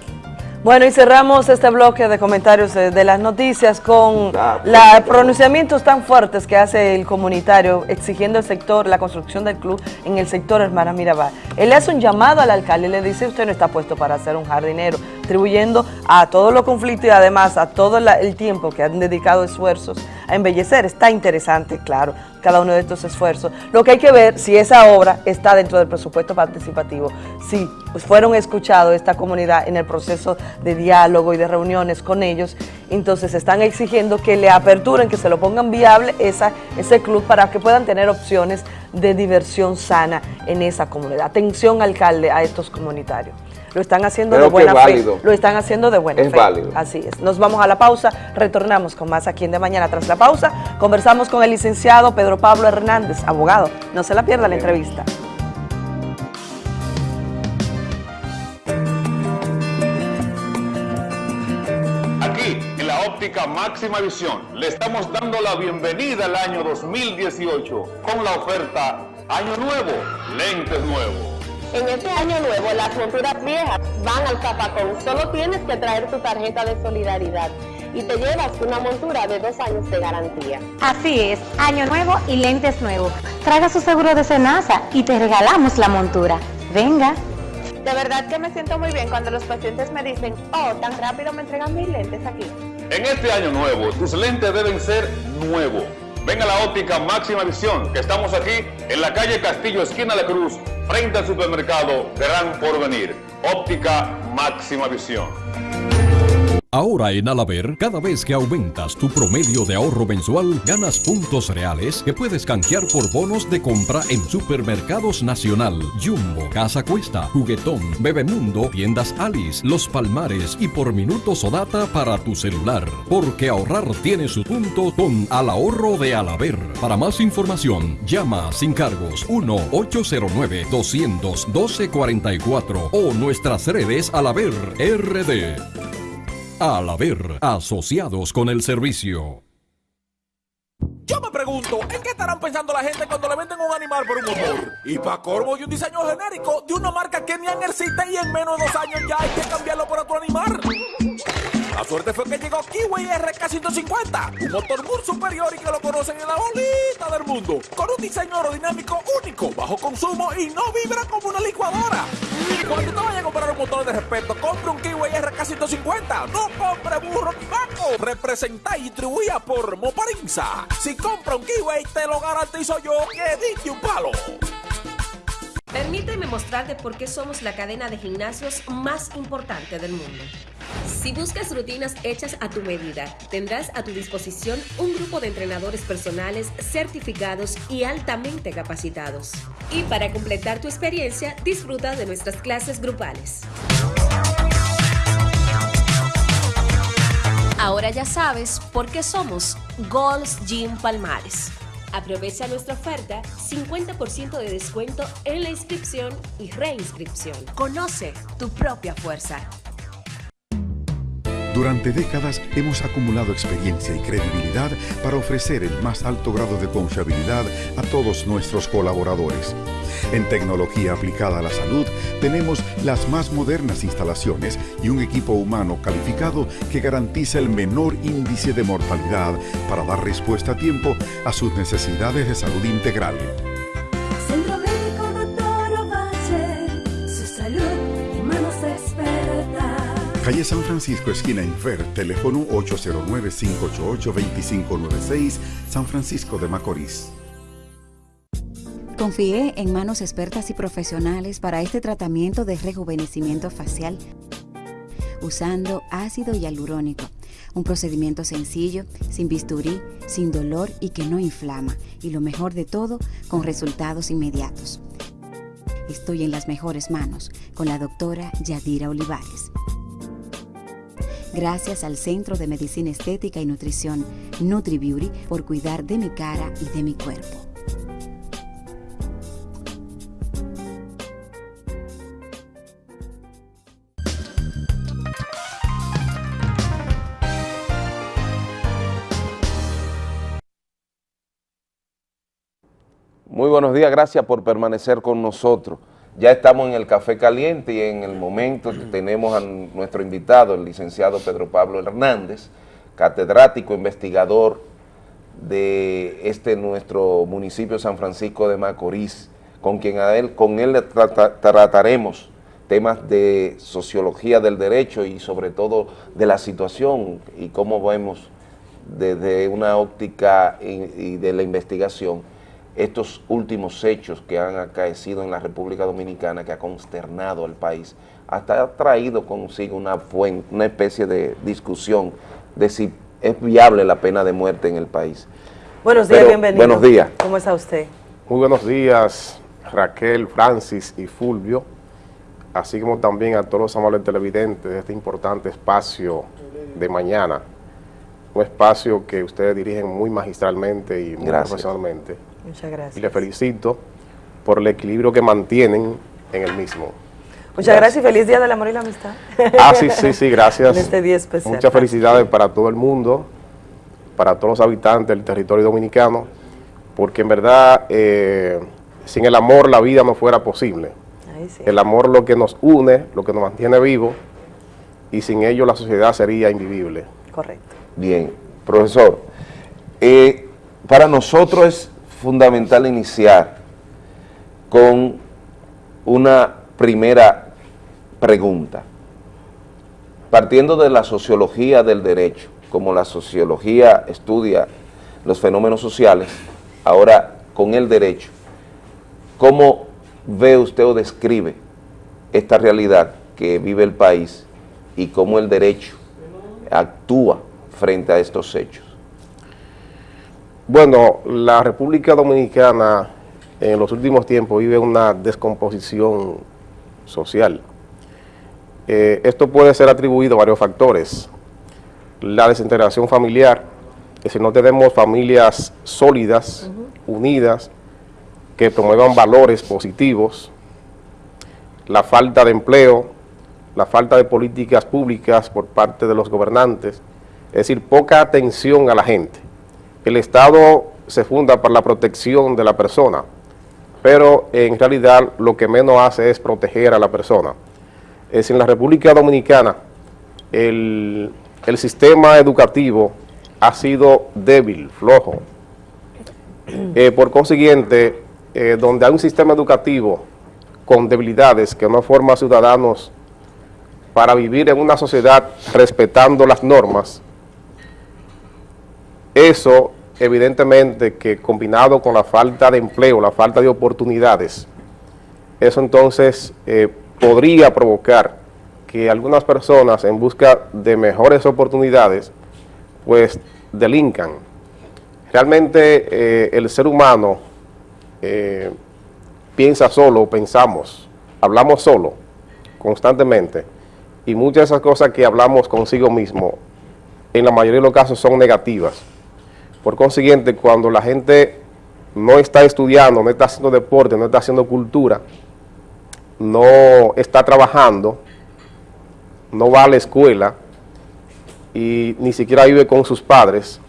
Bueno, y cerramos este bloque de comentarios de, de las noticias con Ah, los pronunciamientos tan fuertes que hace el comunitario exigiendo el sector, la construcción del club en el sector Hermana Mirabal. Él hace un llamado al alcalde y le dice, usted no está puesto para ser un jardinero, atribuyendo a todos los conflictos y además a todo el tiempo que han dedicado esfuerzos a embellecer. Está interesante, claro, cada uno de estos esfuerzos. Lo que hay que ver si esa obra está dentro del presupuesto participativo, si pues, fueron escuchados esta comunidad en el proceso de diálogo y de reuniones con ellos, entonces están exigiendo que le aperturen, que se lo pongan viable esa, ese club para que puedan tener opciones de diversión sana en esa comunidad. Atención alcalde a estos comunitarios. Lo están haciendo Creo de buena fe. Lo están haciendo de buena Es fe. válido. Así es. Nos vamos a la pausa, retornamos con más aquí en De Mañana. Tras la pausa, conversamos con el licenciado Pedro Pablo Hernández, abogado. No se la pierda la entrevista. Aquí, en la óptica máxima visión, le estamos dando la bienvenida al año 2018 con la oferta Año Nuevo, Lentes Nuevos. En este año nuevo, las monturas viejas van al zapacón. Solo tienes que traer tu tarjeta de solidaridad y te llevas una montura de dos años de garantía. Así es, año nuevo y lentes nuevos. Traga su seguro de Senasa y te regalamos la montura. Venga. De verdad que me siento muy bien cuando los pacientes me dicen, oh, tan rápido me entregan mis lentes aquí. En este año nuevo, tus lentes deben ser nuevos, Venga a la óptica Máxima Visión, que estamos aquí en la calle Castillo, esquina de Cruz, frente al supermercado Gran Porvenir. Óptica Máxima Visión. Ahora en Alaber, cada vez que aumentas tu promedio de ahorro mensual, ganas puntos reales que puedes canjear por bonos de compra en Supermercados Nacional, Jumbo, Casa Cuesta, Juguetón, Bebemundo, Tiendas Alice, Los Palmares y por minutos o data para tu celular. Porque ahorrar tiene su punto con Al Ahorro de Alaber. Para más información, llama sin cargos 1-809-212-44 o nuestras redes Alaber RD. Al haber asociados con el servicio. Yo me pregunto, ¿en qué estarán pensando la gente cuando le venden un animal por un motor? Y para corvo y un diseño genérico de una marca que ni existe y en menos de dos años ya hay que cambiarlo por otro animal. La suerte fue que llegó Kiwi RK150, un motor muy superior y que lo conocen en la bolita del mundo, con un diseño aerodinámico único, bajo consumo y no vibra como una licuadora. Cuando te vayas a comprar un motor de respeto, compre un Kiwi RK150, no compre burro ni vaco. Representa y distribuía por Moparinza. Si compra un Kiwi, te lo garantizo yo que dije un palo. Permíteme mostrarte por qué somos la cadena de gimnasios más importante del mundo. Si buscas rutinas hechas a tu medida, tendrás a tu disposición un grupo de entrenadores personales certificados y altamente capacitados. Y para completar tu experiencia, disfruta de nuestras clases grupales. Ahora ya sabes por qué somos Gold's Gym Palmares. Aprovecha nuestra oferta 50% de descuento en la inscripción y reinscripción. Conoce tu propia fuerza. Durante décadas hemos acumulado experiencia y credibilidad para ofrecer el más alto grado de confiabilidad a todos nuestros colaboradores. En tecnología aplicada a la salud tenemos las más modernas instalaciones y un equipo humano calificado que garantiza el menor índice de mortalidad para dar respuesta a tiempo a sus necesidades de salud integral. Calle San Francisco, esquina Infer, teléfono 809-588-2596, San Francisco de Macorís. Confié en manos expertas y profesionales para este tratamiento de rejuvenecimiento facial usando ácido hialurónico, un procedimiento sencillo, sin bisturí, sin dolor y que no inflama, y lo mejor de todo, con resultados inmediatos. Estoy en las mejores manos con la doctora Yadira Olivares. Gracias al Centro de Medicina Estética y Nutrición NutriBeauty por cuidar de mi cara y de mi cuerpo. Muy buenos días, gracias por permanecer con nosotros. Ya estamos en el Café Caliente y en el momento tenemos a nuestro invitado, el licenciado Pedro Pablo Hernández, catedrático, investigador de este nuestro municipio San Francisco de Macorís, con quien a él, con él trataremos temas de sociología del derecho y sobre todo de la situación y cómo vemos desde una óptica y de la investigación estos últimos hechos que han acaecido en la República Dominicana, que ha consternado al país, hasta ha traído consigo una, una especie de discusión de si es viable la pena de muerte en el país. Buenos días, bienvenido. Buenos días. ¿Cómo está usted? Muy buenos días, Raquel, Francis y Fulvio, así como también a todos los amables televidentes de este importante espacio de mañana, un espacio que ustedes dirigen muy magistralmente y muy profesionalmente. Muchas gracias. Y le felicito por el equilibrio que mantienen en el mismo. Muchas gracias, y feliz Día del Amor y la Amistad. Ah, sí, sí, sí, gracias. en este día especial. Muchas felicidades para todo el mundo, para todos los habitantes del territorio dominicano, porque en verdad, eh, sin el amor la vida no fuera posible. El amor lo que nos une, lo que nos mantiene vivos, y sin ello la sociedad sería invivible. Correcto. Bien, profesor, eh, para nosotros es fundamental iniciar con una primera pregunta. Partiendo de la sociología del derecho, como la sociología estudia los fenómenos sociales, ahora con el derecho. ¿Cómo ve usted o describe esta realidad que vive el país y cómo el derecho actúa frente a estos hechos? Bueno, la República Dominicana en los últimos tiempos vive una descomposición social. Eh, esto puede ser atribuido a varios factores. La desintegración familiar, que si no tenemos familias sólidas, unidas, que promuevan valores positivos, la falta de empleo, la falta de políticas públicas por parte de los gobernantes, es decir, poca atención a la gente. El Estado se funda para la protección de la persona, pero en realidad lo que menos hace es proteger a la persona. Es en la República Dominicana el, sistema educativo ha sido débil, flojo. Eh, por consiguiente, eh, donde hay un sistema educativo con debilidades que no forma ciudadanos para vivir en una sociedad respetando las normas, eso evidentemente que combinado con la falta de empleo, la falta de oportunidades, eso entonces eh, podría provocar que algunas personas en busca de mejores oportunidades, pues delincan. Realmente eh, el ser humano eh, piensa solo, pensamos, hablamos solo, constantemente, y muchas de esas cosas que hablamos consigo mismo, en la mayoría de los casos son negativas. Por consiguiente, cuando la gente no está estudiando, no está haciendo deporte, no está haciendo cultura, no está trabajando, no va a la escuela y ni siquiera vive con sus padres,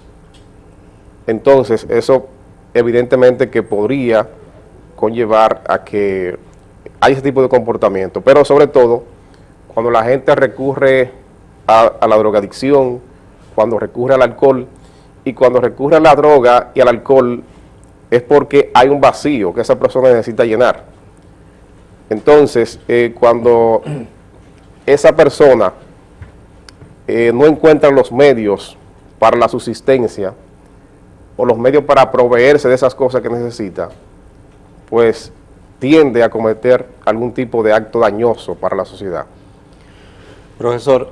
entonces eso evidentemente que podría conllevar a que hay ese tipo de comportamiento, pero sobre todo cuando la gente recurre a, a la drogadicción, cuando recurre al alcohol, y cuando recurre a la droga y al alcohol es porque hay un vacío que esa persona necesita llenar. Entonces, eh, cuando esa persona eh, no encuentra los medios para la subsistencia o los medios para proveerse de esas cosas que necesita, pues tiende a cometer algún tipo de acto dañoso para la sociedad. Profesor,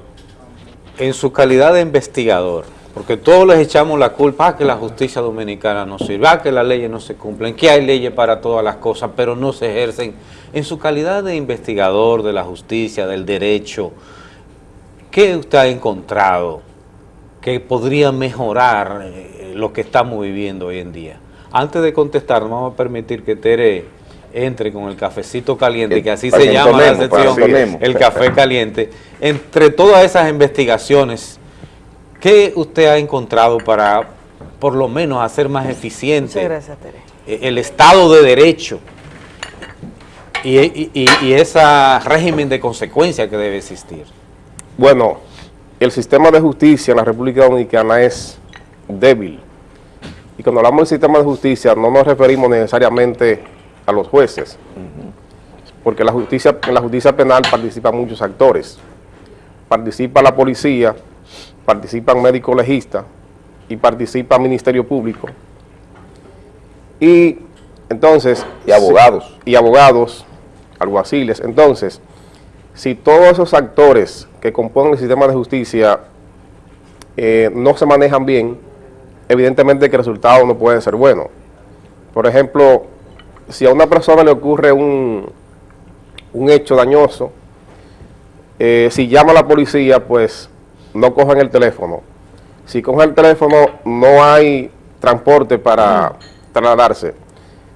en su calidad de investigador, porque todos les echamos la culpa a que la justicia dominicana no sirve, a que las leyes no se cumplen, que hay leyes para todas las cosas, pero no se ejercen. En su calidad de investigador de la justicia, del derecho, ¿qué usted ha encontrado que podría mejorar eh, lo que estamos viviendo hoy en día? Antes de contestar, vamos a permitir que Tere entre con el cafecito caliente, que así se llama la sección, el café caliente. Entre todas esas investigaciones ¿Qué usted ha encontrado para, por lo menos, hacer más eficiente e-, el Estado de Derecho y, ese régimen de consecuencia que debe existir? Bueno, el sistema de justicia en la República Dominicana es débil. Y cuando hablamos del sistema de justicia no nos referimos necesariamente a los jueces, porque la justicia, en la justicia penal participan muchos actores. Participa la policía, participan médicos legistas y participa Ministerio Público. Y entonces... Y abogados. y abogados, alguaciles. Entonces, si todos esos actores que componen el sistema de justicia eh, no se manejan bien, evidentemente que el resultado no puede ser bueno. Por ejemplo, si a una persona le ocurre un, un hecho dañoso, eh, si llama a la policía, pues no cojan el teléfono. Si cogen el teléfono, no hay transporte para trasladarse.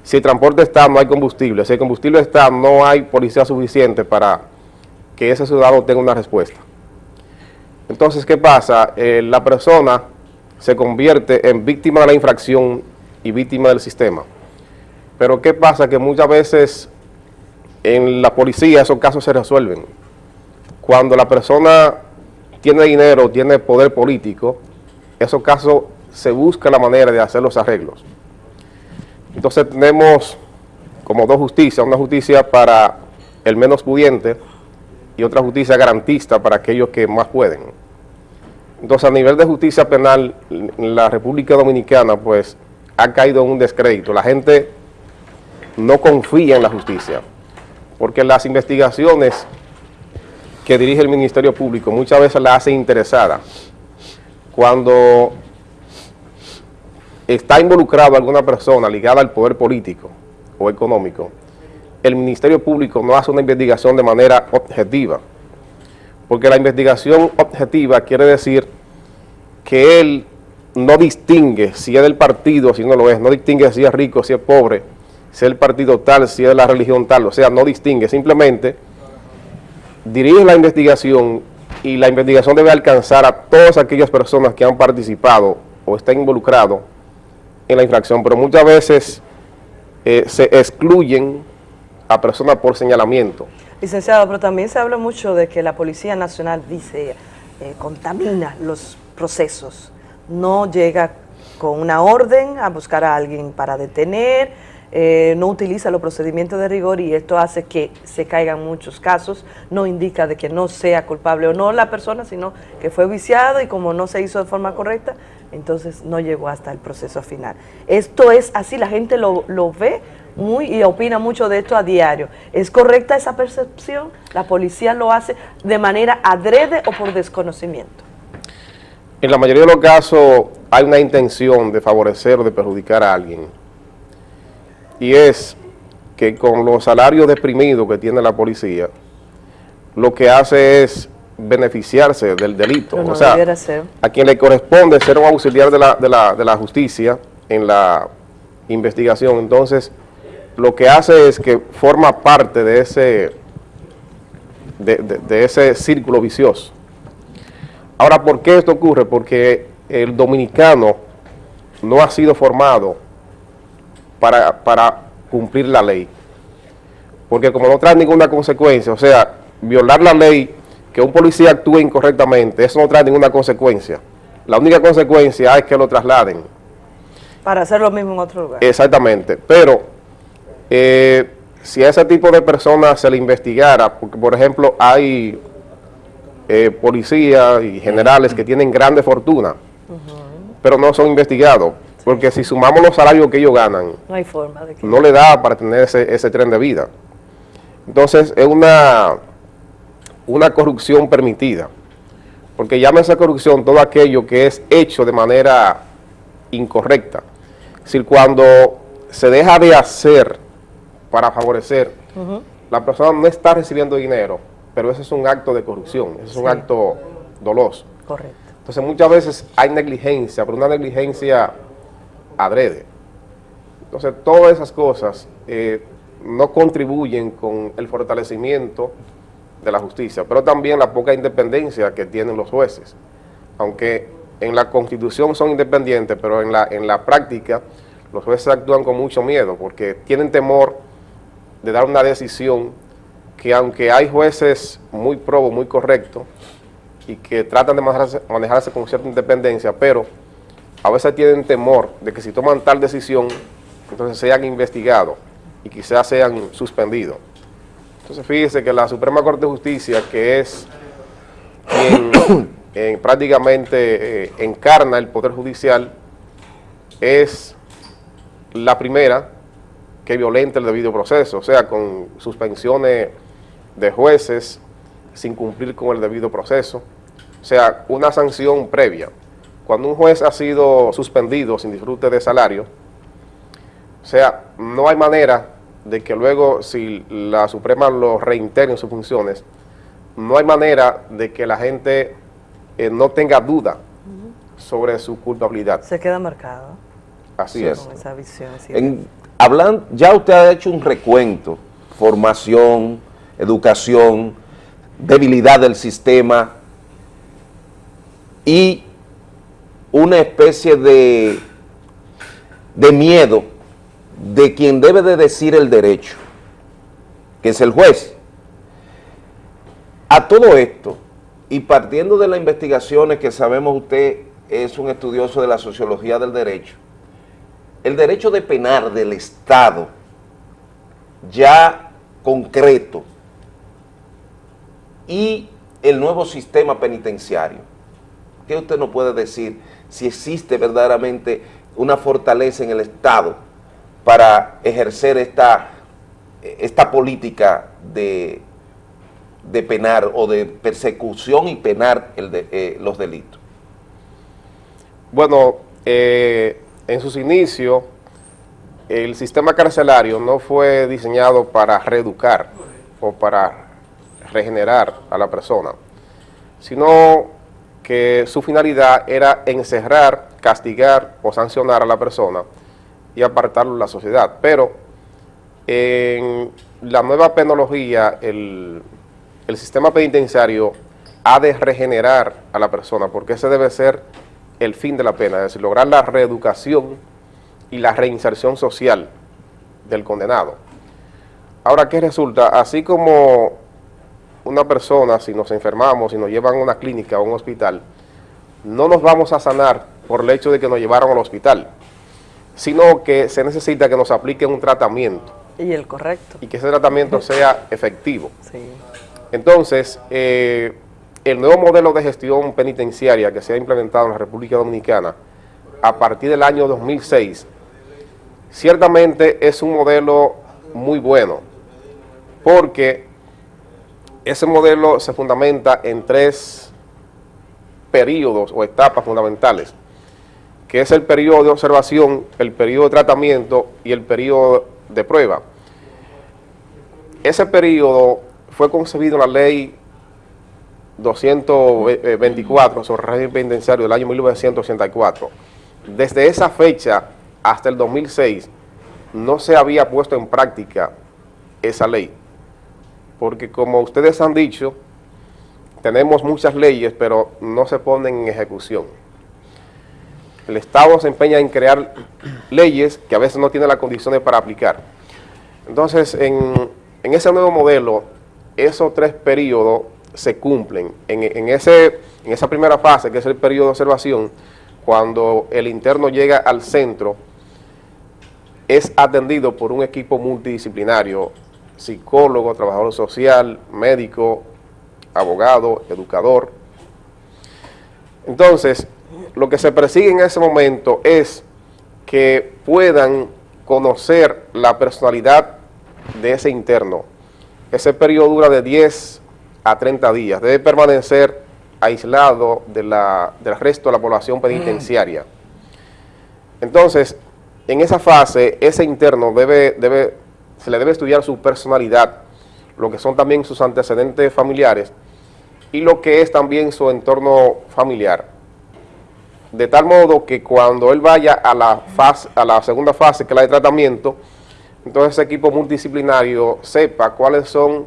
Si el transporte está, no hay combustible. Si el combustible está, no hay policía suficiente para que ese ciudadano tenga una respuesta. Entonces, ¿qué pasa? Eh, la persona se convierte en víctima de la infracción y víctima del sistema. Pero ¿qué pasa? Que muchas veces en la policía esos casos se resuelven. Cuando la persona tiene dinero, tiene poder político, en esos casos se busca la manera de hacer los arreglos. Entonces tenemos como dos justicias, una justicia para el menos pudiente y otra justicia garantista para aquellos que más pueden. Entonces, a nivel de justicia penal, la República Dominicana, pues, ha caído en un descrédito. La gente no confía en la justicia, porque las investigaciones que dirige el Ministerio Público muchas veces la hacen interesada. Cuando está involucrado alguna persona ligada al poder político o económico, el Ministerio Público no hace una investigación de manera objetiva, porque la investigación objetiva quiere decir que él no distingue si es del partido, si no lo es, no distingue si es rico, si es pobre, si es el partido tal, si es de la religión tal, o sea, no distingue, simplemente dirige la investigación y la investigación debe alcanzar a todas aquellas personas que han participado o están involucrados en la infracción, pero muchas veces eh, se excluyen a personas por señalamiento. Licenciado, pero también se habla mucho de que la Policía Nacional dice, eh, contamina los procesos, no llega con una orden a buscar a alguien para detener, eh, no utiliza los procedimientos de rigor y esto hace que se caigan muchos casos, no indica de que no sea culpable o no la persona, sino que fue viciado y como no se hizo de forma correcta, entonces no llegó hasta el proceso final. Esto es así, la gente lo, lo ve muy y opina mucho de esto a diario. ¿Es correcta esa percepción? ¿La policía lo hace de manera adrede o por desconocimiento? En la mayoría de los casos hay una intención de favorecer o de perjudicar a alguien. Y es que con los salarios deprimidos que tiene la policía, lo que hace es beneficiarse del delito. No o sea, a quien le corresponde ser un auxiliar de la, de la, de la justicia en la investigación. Entonces, lo que hace es que forma parte de ese, de, de- de ese círculo vicioso. Ahora, ¿por qué esto ocurre? Porque el dominicano no ha sido formado para, para cumplir la ley. Porque como no trae ninguna consecuencia, o sea, violar la ley, que un policía actúe incorrectamente, eso no trae ninguna consecuencia. La única consecuencia es que lo trasladen. Para hacer lo mismo en otro lugar. Exactamente, pero eh, si a ese tipo de personas se le investigara, porque por ejemplo hay eh, policías y generales que tienen grande fortuna, pero no son investigados, porque si sumamos los salarios que ellos ganan, No hay forma de que... no le da para tener ese, ese tren de vida. Entonces es una, una corrupción permitida, porque llama esa corrupción todo aquello que es hecho de manera incorrecta. Es decir, cuando se deja de hacer para favorecer, la persona no está recibiendo dinero, pero ese es un acto de corrupción, ese es un Sí. acto doloso. Correcto. Entonces muchas veces hay negligencia, pero una negligencia adrede. Entonces todas esas cosas eh, no contribuyen con el fortalecimiento de la justicia, pero también la poca independencia que tienen los jueces. Aunque en la Constitución son independientes, pero en la, en la práctica los jueces actúan con mucho miedo porque tienen temor de dar una decisión que aunque hay jueces muy probos, muy correctos, y que tratan de manejarse, manejarse con cierta independencia, pero a veces tienen temor de que si toman tal decisión, entonces sean investigados y quizás sean suspendidos. Entonces fíjese que la Suprema Corte de Justicia, que es quien eh, prácticamente eh, encarna el Poder Judicial, es la primera que violenta el debido proceso, o sea, con suspensiones de jueces sin cumplir con el debido proceso, o sea, una sanción previa. Cuando un juez ha sido suspendido sin disfrute de salario, o sea, no hay manera de que luego, si la Suprema lo reintegra en sus funciones, no hay manera de que la gente eh, no tenga duda sobre su culpabilidad. Se queda marcado. Así Sí, es. Con esa visión. sí. En, hablan, ya usted ha hecho un recuento, formación, educación, debilidad del sistema y una especie de, de miedo de quien debe de decir el derecho, que es el juez. A todo esto, y partiendo de las investigaciones que sabemos usted es un estudioso de la sociología del derecho, el derecho de penar del Estado ya concreto y el nuevo sistema penitenciario. ¿qué usted nos puede decir si existe verdaderamente una fortaleza en el Estado para ejercer esta, esta política de, de penar o de persecución y penar eh, los delitos? Bueno, eh, en sus inicios, el sistema carcelario no fue diseñado para reeducar o para regenerar a la persona, sino que su finalidad era encerrar, castigar o sancionar a la persona y apartarlo de la sociedad. Pero en la nueva penología, el, el sistema penitenciario ha de regenerar a la persona, porque ese debe ser el fin de la pena, es decir, lograr la reeducación y la reinserción social del condenado. Ahora, ¿qué resulta? Así como una persona, si nos enfermamos, si nos llevan a una clínica o a un hospital, no nos vamos a sanar por el hecho de que nos llevaron al hospital, sino que se necesita que nos apliquen un tratamiento. Y el correcto. Y que ese tratamiento sea efectivo. Entonces, eh, el nuevo modelo de gestión penitenciaria que se ha implementado en la República Dominicana a partir del año 2006, ciertamente es un modelo muy bueno, porque ese modelo se fundamenta en tres periodos o etapas fundamentales, que es el periodo de observación, el periodo de tratamiento y el periodo de prueba. Ese periodo fue concebido en la ley 224 sobre régimen penitenciario del año 1984. Desde esa fecha hasta el 2006 no se había puesto en práctica esa ley, porque como ustedes han dicho, tenemos muchas leyes, pero no se ponen en ejecución. El Estado se empeña en crear leyes que a veces no tiene las condiciones para aplicar. Entonces, en, en ese nuevo modelo, esos tres periodos se cumplen. En, ese, en esa primera fase, que es el periodo de observación, cuando el interno llega al centro, es atendido por un equipo multidisciplinario, psicólogo, trabajador social, médico, abogado, educador. Entonces, lo que se persigue en ese momento es que puedan conocer la personalidad de ese interno. Ese periodo dura de 10 a 30 días. Debe permanecer aislado de la, del resto de la población penitenciaria. Entonces, en esa fase, ese interno debe, debe, se le debe estudiar su personalidad, lo que son también sus antecedentes familiares y lo que es también su entorno familiar. De tal modo que cuando él vaya a la, fase, a la segunda fase, que es la de tratamiento, entonces ese equipo multidisciplinario sepa cuáles son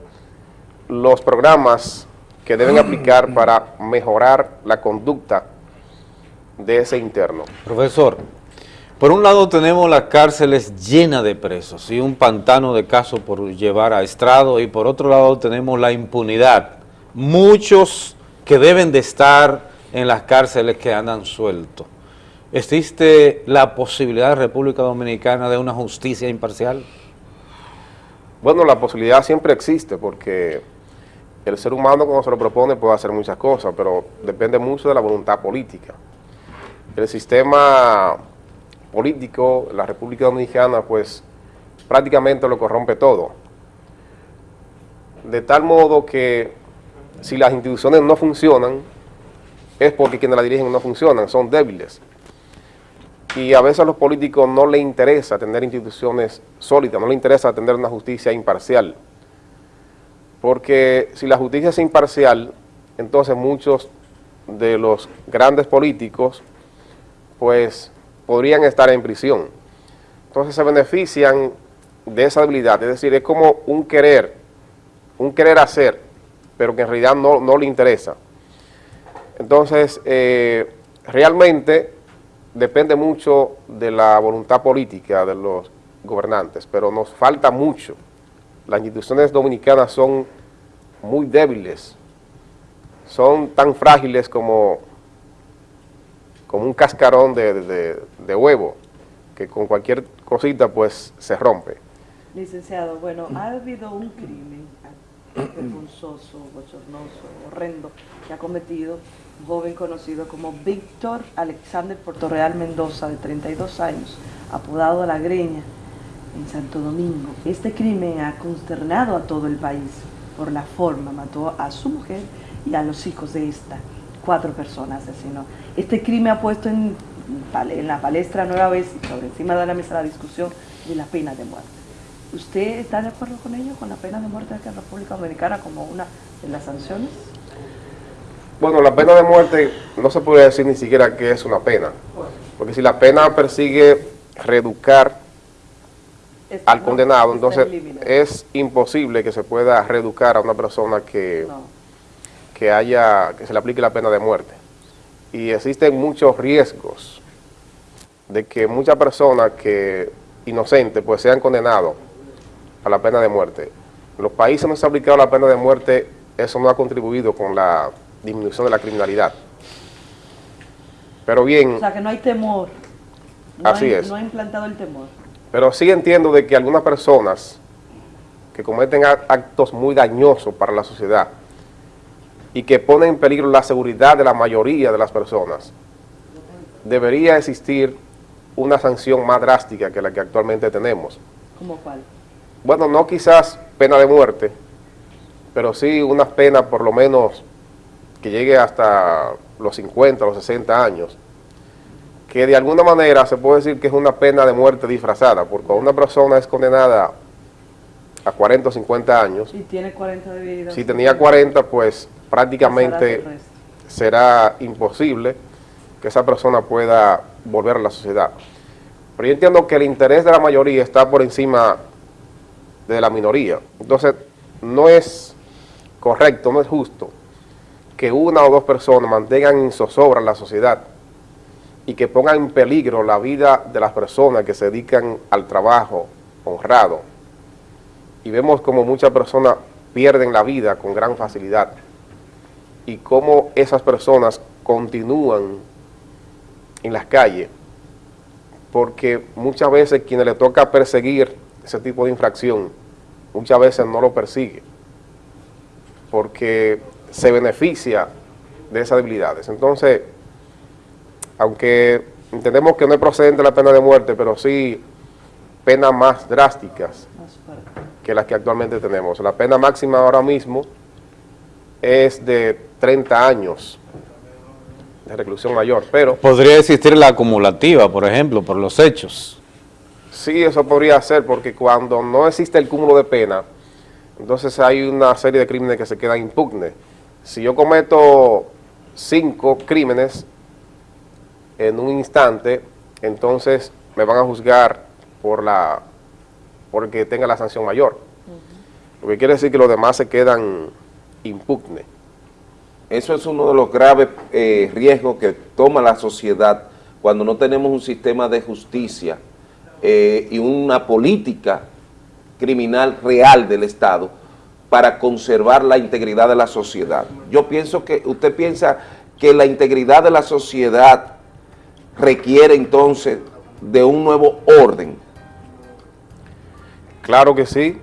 los programas que deben aplicar para mejorar la conducta de ese interno. Profesor, por un lado tenemos las cárceles llenas de presos y un pantano de casos por llevar a estrado y por otro lado tenemos la impunidad. Muchos que deben de estar en las cárceles que andan sueltos. ¿Existe la posibilidad de República Dominicana de una justicia imparcial? Bueno, la posibilidad siempre existe porque el ser humano cuando se lo propone puede hacer muchas cosas, pero depende mucho de la voluntad política. El sistema político, la República Dominicana, pues prácticamente lo corrompe todo. De tal modo que si las instituciones no funcionan, es porque quienes la dirigen no funcionan, son débiles. Y a veces a los políticos no les interesa tener instituciones sólidas, no les interesa tener una justicia imparcial. Porque si la justicia es imparcial, entonces muchos de los grandes políticos pues podrían estar en prisión. Entonces se benefician de esa debilidad, es decir, es como un querer, un querer hacer, pero que en realidad no, no le interesa. Entonces, eh, realmente depende mucho de la voluntad política de los gobernantes, pero nos falta mucho las instituciones dominicanas son muy débiles, son tan frágiles como, como un cascarón de, huevo, que con cualquier cosita pues se rompe. Licenciado, bueno, ha habido un crimen vergonzoso, bochornoso, horrendo, que ha cometido un joven conocido como Víctor Alexander Portorreal Mendoza, de 32 años, apodado La Greña, en Santo Domingo. Este crimen ha consternado a todo el país por la forma, mató a su mujer y a los hijos de esta, cuatro personas asesinó. Este crimen ha puesto en, en la palestra nueva vez, sobre encima de la mesa, la discusión de la pena de muerte. ¿Usted está de acuerdo con ello, con la pena de muerte de la República Dominicana como una de las sanciones? Bueno, la pena de muerte no se puede decir ni siquiera que es una pena, porque si la pena persigue reeducar al condenado, entonces es imposible que se pueda reeducar a una persona que, que haya, que se le aplique la pena de muerte. Y existen muchos riesgos de que muchas personas que inocentes pues sean condenados a la pena de muerte. En los países donde se ha aplicado la pena de muerte, eso no ha contribuido con la disminución de la criminalidad. Pero bien... O sea, que no hay temor. No así hay, es. No ha implantado el temor. Pero sí entiendo de que algunas personas que cometen actos muy dañosos para la sociedad y que ponen en peligro la seguridad de la mayoría de las personas, debería existir una sanción más drástica que la que actualmente tenemos. ¿Cómo cuál? Bueno, no quizás pena de muerte, pero sí una pena por lo menos que llegue hasta los 50, los 60 años, que de alguna manera se puede decir que es una pena de muerte disfrazada, porque una persona es condenada a 40 o 50 años, y tiene 40 de vida. si tenía 40, pues prácticamente será imposible que esa persona pueda volver a la sociedad. Pero yo entiendo que el interés de la mayoría está por encima de la minoría. Entonces, no es correcto, no es justo que una o dos personas mantengan en zozobra la sociedad y que pongan en peligro la vida de las personas que se dedican al trabajo honrado. Y vemos como muchas personas pierden la vida con gran facilidad y cómo esas personas continúan en las calles porque muchas veces quienes le toca perseguir ese tipo de infracción, muchas veces no lo persigue porque se beneficia de esas debilidades. Entonces, aunque entendemos que no es procedente la pena de muerte, pero sí penas más drásticas que las que actualmente tenemos. La pena máxima ahora mismo es de 30 años de reclusión mayor, pero... Podría existir la acumulativa, por ejemplo, por los hechos. Sí, eso podría ser, porque cuando no existe el cúmulo de pena, entonces hay una serie de crímenes que se quedan impugnes. Si yo cometo cinco crímenes en un instante, entonces me van a juzgar por la porque tenga la sanción mayor. Lo que quiere decir que los demás se quedan impugnes. Eso es uno de los graves eh, riesgos que toma la sociedad cuando no tenemos un sistema de justicia eh, y una política criminal real del Estado para conservar la integridad de la sociedad. Yo pienso que, usted piensa que la integridad de la sociedad requiere entonces de un nuevo orden. Claro que sí.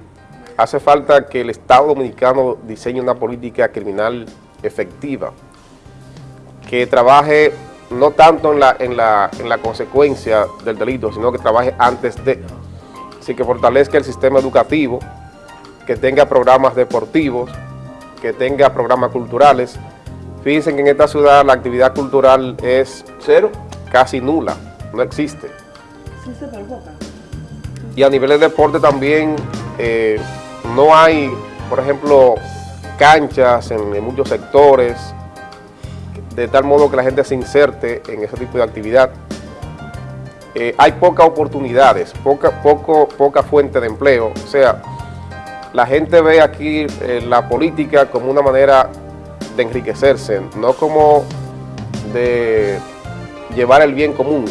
Hace falta que el Estado Dominicano diseñe una política criminal efectiva, que trabaje no tanto en la, en la, en la consecuencia del delito, sino que trabaje antes de, así que fortalezca el sistema educativo, que tenga programas deportivos, que tenga programas culturales. Fíjense que en esta ciudad la actividad cultural es cero, casi nula, no existe. Y a nivel de deporte también eh, no hay, por ejemplo, canchas en, muchos sectores, de tal modo que la gente se inserte en ese tipo de actividad. Eh, hay pocas oportunidades, poca, poco, poca fuente de empleo, o sea, la gente ve aquí eh, la política como una manera de enriquecerse, no como de llevar el bien común.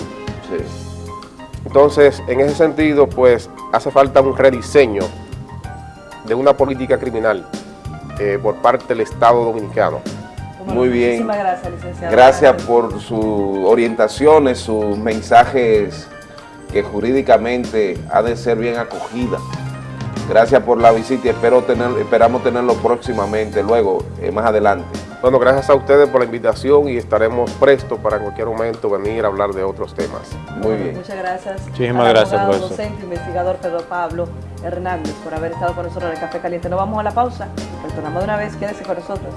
Entonces, en ese sentido, pues, hace falta un rediseño de una política criminal eh, por parte del Estado Dominicano. Muy bien. Muchísimas gracias, licenciado. Gracias por sus orientaciones, sus mensajes que jurídicamente ha de ser bien acogida. Gracias por la visita y espero tener, esperamos tenerlo próximamente, luego, eh, más adelante. Bueno, gracias a ustedes por la invitación y estaremos prestos para en cualquier momento venir a hablar de otros temas. Muy bien. Muchas gracias. Muchísimas gracias, abogado, profesor. docente, investigador Pedro Pablo Hernández por haber estado con nosotros en el Café Caliente. Nos vamos a la pausa. Retornamos de una vez. Quédese con nosotros.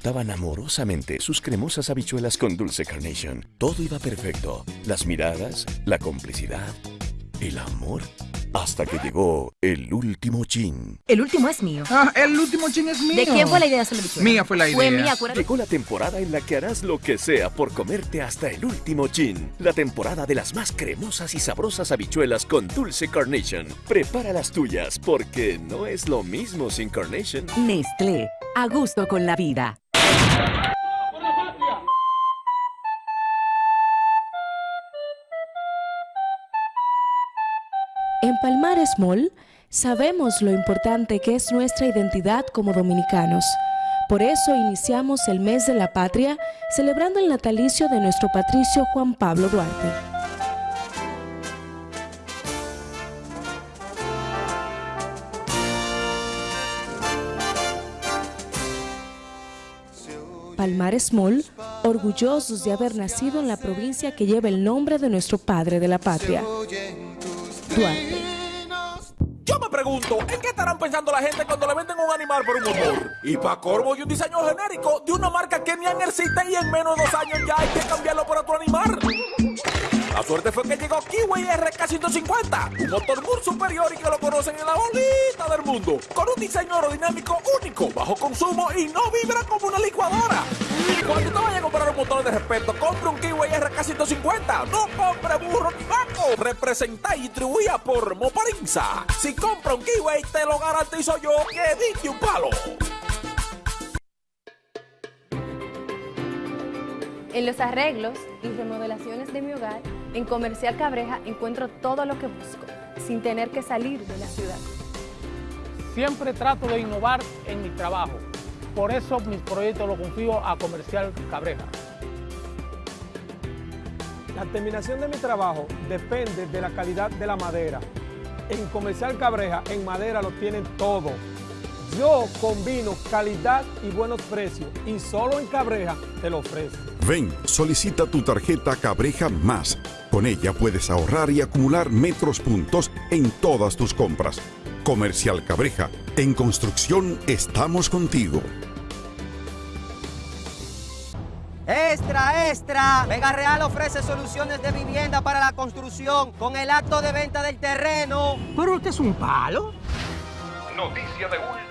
Disfrutaban amorosamente sus cremosas habichuelas con dulce carnation. Todo iba perfecto. Las miradas, la complicidad, el amor. Hasta que llegó el último chin. El último es mío. Ah, el último chin es mío. ¿De quién fue la idea de hacer la bichuela? Mía fue la idea. Fue mía, acuérdate. Llegó la temporada en la que harás lo que sea por comerte hasta el último chin. La temporada de las más cremosas y sabrosas habichuelas con dulce carnation. Prepara las tuyas porque no es lo mismo sin carnation. Nestlé, a gusto con la vida. En Palmares Mall sabemos lo importante que es nuestra identidad como dominicanos. Por eso iniciamos el mes de la patria celebrando el natalicio de nuestro patricio Juan Pablo Duarte. Palmares Mall, orgullosos de haber nacido en la provincia que lleva el nombre de nuestro padre de la patria, Duarte. Yo me pregunto, ¿en qué estarán pensando la gente cuando le venden un animal por un motor? Y pa' corvo y un diseño genérico de una marca que ni existe y en menos de dos años ya hay que cambiarlo por otro animal. La suerte fue que llegó Kiwi RK150, un motor muy superior y que lo conocen en la bolita del mundo, con un diseño aerodinámico único, bajo consumo y no vibra como una licuadora. Cuando te vayas a comprar un motor de respeto, compre un Kiwi RK150, no compre burro ni vaco. Representa y distribuida por Moparinza. Si compra un Kiwi, te lo garantizo yo que diste un palo. En los arreglos y remodelaciones de mi hogar, en Comercial Cabreja encuentro todo lo que busco, sin tener que salir de la ciudad. Siempre trato de innovar en mi trabajo. Por eso mis proyectos los confío a Comercial Cabreja. La terminación de mi trabajo depende de la calidad de la madera. En Comercial Cabreja, en madera lo tienen todo. Yo combino calidad y buenos precios y solo en Cabreja te lo ofrezco. Ven, solicita tu tarjeta Cabreja Más. Con ella puedes ahorrar y acumular metros puntos en todas tus compras. Comercial Cabreja, en construcción estamos contigo. Extra, extra. Vega Real ofrece soluciones de vivienda para la construcción con el acto de venta del terreno. ¿Pero usted es un palo? Noticia de último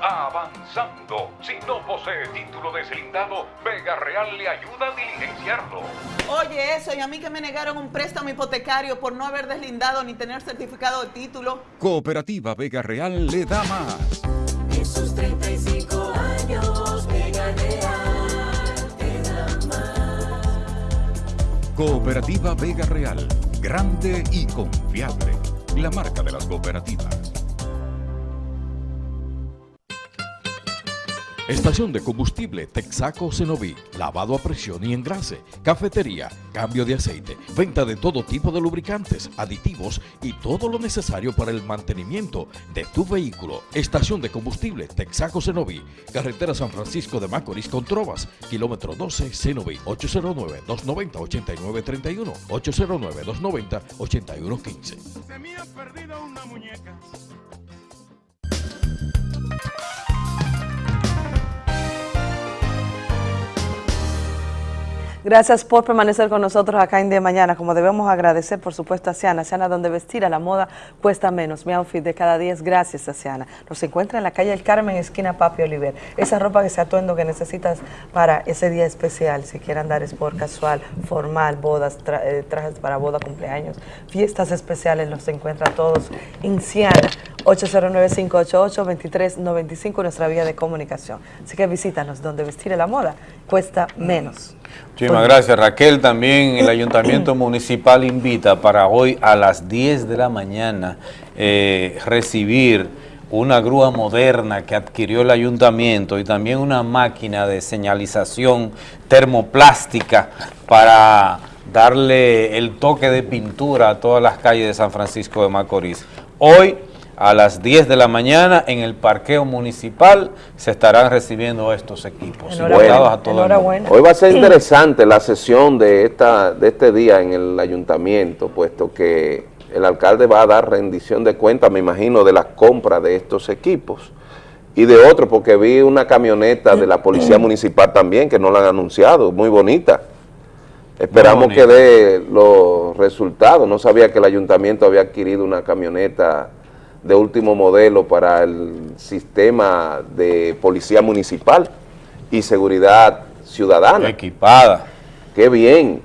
avanzando. Si no posee título deslindado, Vega Real le ayuda a diligenciarlo. Oye, eso, y a mí que me negaron un préstamo hipotecario por no haber deslindado ni tener certificado de título. Cooperativa Vega Real le da más. Esos 35 años, Vega Real te da más. Cooperativa Vega Real, grande y confiable. La marca de las cooperativas. Estación de combustible Texaco Cenoví, lavado a presión y engrase, cafetería, cambio de aceite, venta de todo tipo de lubricantes, aditivos y todo lo necesario para el mantenimiento de tu vehículo. Estación de combustible Texaco Cenoví, carretera San Francisco de Macorís con Trovas, kilómetro 12 Cenoví, 809-290-8931, 809-290-8115. Se me ha perdido una muñeca. Gracias por permanecer con nosotros acá en De Mañana. Como debemos agradecer, por supuesto, a Siana. Siana, donde vestir a la moda cuesta menos. Mi outfit de cada día es gracias a Siana. Nos encuentra en la calle El Carmen, esquina Papi Oliver. Esa ropa que se atuendo que necesitas para ese día especial, si quieres andar sport casual, formal, bodas, eh, trajes para boda, cumpleaños, fiestas especiales, los encuentra todos en Siana. 809-588-2395, nuestra vía de comunicación. Así que visítanos, donde vestir a la moda cuesta menos. Muchísimas gracias Raquel. También el Ayuntamiento Municipal invita para hoy a las 10 de la mañana eh, recibir una grúa moderna que adquirió el Ayuntamiento y también una máquina de señalización termoplástica para darle el toque de pintura a todas las calles de San Francisco de Macorís. Hoy a las 10 de la mañana en el parqueo municipal se estarán recibiendo estos equipos. Invitados a todo el mundo. Hoy va a ser interesante la sesión de, esta, de este día en el ayuntamiento, puesto que el alcalde va a dar rendición de cuentas, me imagino, de la compra de estos equipos y de otros, porque vi una camioneta de la policía municipal también, que no la han anunciado, muy bonita. Esperamos Muy que dé los resultados. No sabía que el ayuntamiento había adquirido una camioneta de último modelo para el sistema de policía municipal y seguridad ciudadana. Equipada. Qué bien.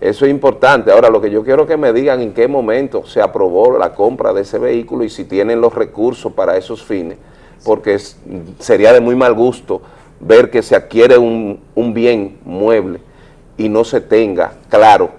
Eso es importante. Ahora, lo que yo quiero que me digan en qué momento se aprobó la compra de ese vehículo y si tienen los recursos para esos fines, porque es- sería de muy mal gusto ver que se adquiere un, un bien mueble y no se tenga claro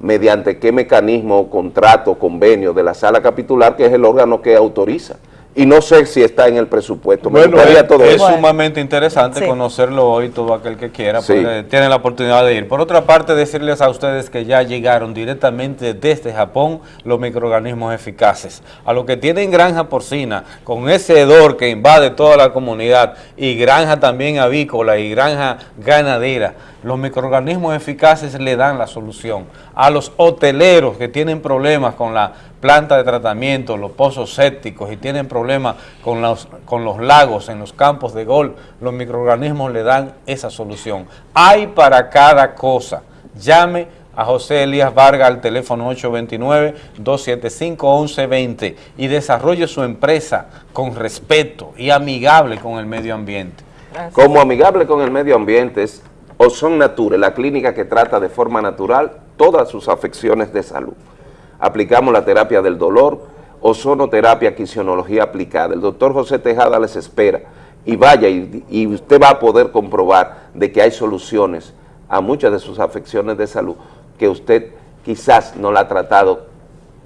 mediante qué mecanismo, contrato, convenio de la sala capitular, que es el órgano que autoriza. Y no sé si está en el presupuesto. Me Bueno, gustaría es, todo es eso. sumamente interesante Sí. conocerlo hoy, todo aquel que quiera, Sí. puede- tiene la oportunidad de ir. Por otra parte, decirles a ustedes que ya llegaron directamente desde Japón los microorganismos eficaces. A los que tienen granja porcina, con ese hedor que invade toda la comunidad, y granja también avícola y granja ganadera, los microorganismos eficaces le dan la solución. A los hoteleros que tienen problemas con la planta de tratamiento, los pozos sépticos y tienen problemas con los, con los lagos en los campos de golf, los microorganismos le dan esa solución. Hay para cada cosa. Llame a José Elías Vargas al teléfono 829-275-1120 y desarrolle su empresa con respeto y amigable con el medio ambiente. Como amigable con el medio ambiente es Ozon Nature, la clínica que trata de forma natural todas sus afecciones de salud. Aplicamos la terapia del dolor, ozonoterapia, quinesiología aplicada. El doctor José Tejada les espera y vaya y, usted va a poder comprobar de que hay soluciones a muchas de sus afecciones de salud que usted quizás no la ha tratado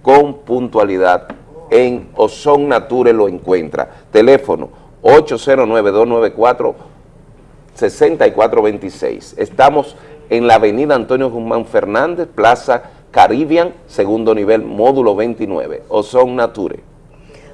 con puntualidad. En Ozon Nature lo encuentra. Teléfono 809-294 6426. Estamos en la avenida Antonio Guzmán Fernández, Plaza Caribbean, segundo nivel, módulo 29, Ozon Nature.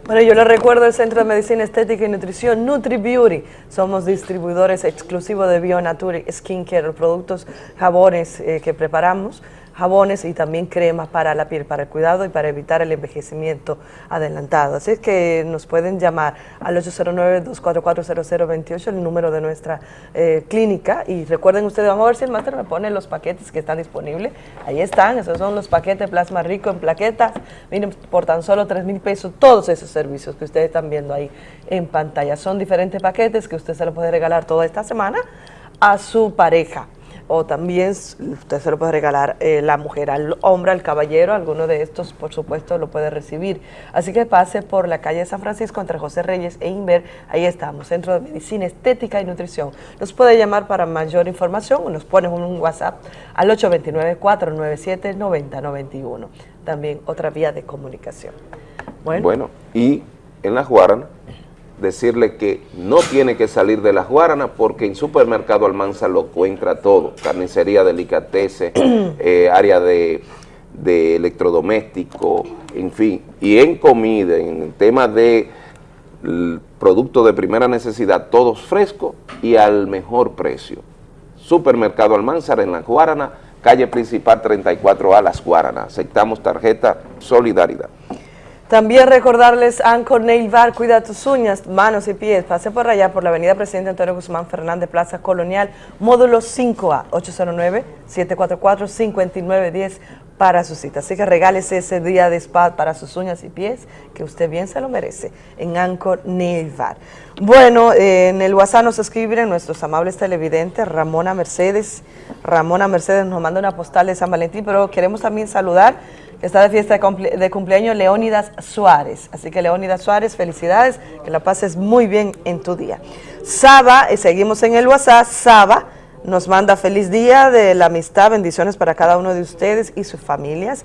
Bueno, yo les recuerdo el Centro de Medicina Estética y Nutrición Nutri Beauty. Somos distribuidores exclusivos de Bionature Skincare, productos, jabones eh, que preparamos, jabones y también cremas para la piel, para el cuidado y para evitar el envejecimiento adelantado. Así es que nos pueden llamar al 809-244-0028, el número de nuestra eh, clínica. Y recuerden ustedes, vamos a ver si el máster me pone los paquetes que están disponibles. Ahí están, esos son los paquetes Plasma Rico en plaquetas. Miren, por tan solo 3 mil pesos, todos esos servicios que ustedes están viendo ahí en pantalla. Son diferentes paquetes que usted se lo puede regalar toda esta semana a su pareja o también usted se lo puede regalar eh, la mujer al hombre, al caballero, alguno de estos por supuesto lo puede recibir. Así que pase por la calle de San Francisco entre José Reyes e Inver, ahí estamos, Centro de Medicina Estética y Nutrición. Nos puede llamar para mayor información o nos pone un WhatsApp al 829-497-9091. También otra vía de comunicación. Bueno, y en la Guarana, decirle que no tiene que salir de la Guarana porque en Supermercado Almanza lo encuentra todo, carnicería, delicatessen, eh, área de, de electrodoméstico, en fin, y en comida, en el tema de productos de primera necesidad, todos frescos y al mejor precio. Supermercado Almanzar en la Guarana, calle principal 34A Las Guaranas. Aceptamos tarjeta Solidaridad. También recordarles Anchor Nail Bar, cuida tus uñas, manos y pies. Pase por allá por la avenida Presidente Antonio Guzmán Fernández, Plaza Colonial, módulo 5A, 809-744-5910 para su cita. Así que regálese ese día de spa para sus uñas y pies, que usted bien se lo merece, en Anchor Nail Bar. Bueno, eh, en el WhatsApp nos escriben nuestros amables televidentes, Ramona Mercedes. Ramona Mercedes nos manda una postal de San Valentín, pero queremos también saludar Está de fiesta de, cumple de, cumpleaños Leónidas Suárez. Así que Leónidas Suárez, felicidades, que la pases muy bien en tu día. Saba, eh, seguimos en el WhatsApp, Saba nos manda feliz día de la amistad, bendiciones para cada uno de ustedes y sus familias.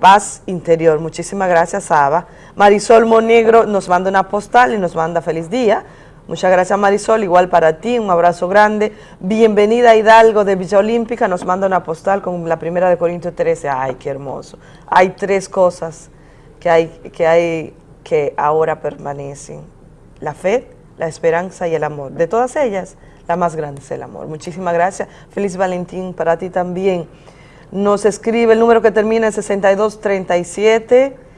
Paz interior, muchísimas gracias Saba. Marisol Monegro nos manda una postal y nos manda feliz día. Muchas gracias Marisol, igual para ti, un abrazo grande. Bienvenida Hidalgo de Villa Olímpica, nos manda una postal con la primera de Corintios 13. Ay, qué hermoso. Hay tres cosas que hay que, hay, que ahora permanecen. La fe, la esperanza y el amor. De todas ellas, la más grande es el amor. Muchísimas gracias. Feliz Valentín para ti también. Nos escribe el número que termina en 6237.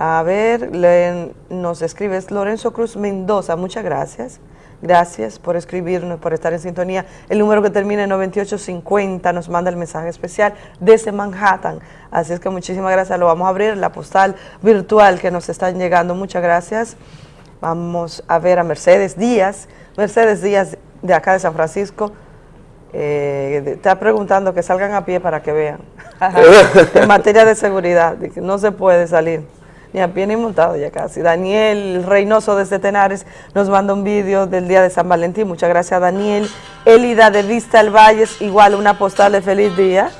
A ver, le, nos escribe Lorenzo Cruz Mendoza, muchas gracias. Gracias por escribirnos, por estar en sintonía. El número que termina en 9850 nos manda el mensaje especial desde Manhattan. Así es que muchísimas gracias. Lo vamos a abrir, la postal virtual que nos están llegando. Muchas gracias. Vamos a ver a Mercedes Díaz. Mercedes Díaz de acá de San Francisco. Eh, está preguntando que salgan a pie para que vean. en materia de seguridad, no se puede salir ni a pie ni montado ya casi. Daniel Reynoso desde Tenares nos manda un vídeo del día de San Valentín. Muchas gracias Daniel. Elida de Vista al Valles, igual una postal de feliz día.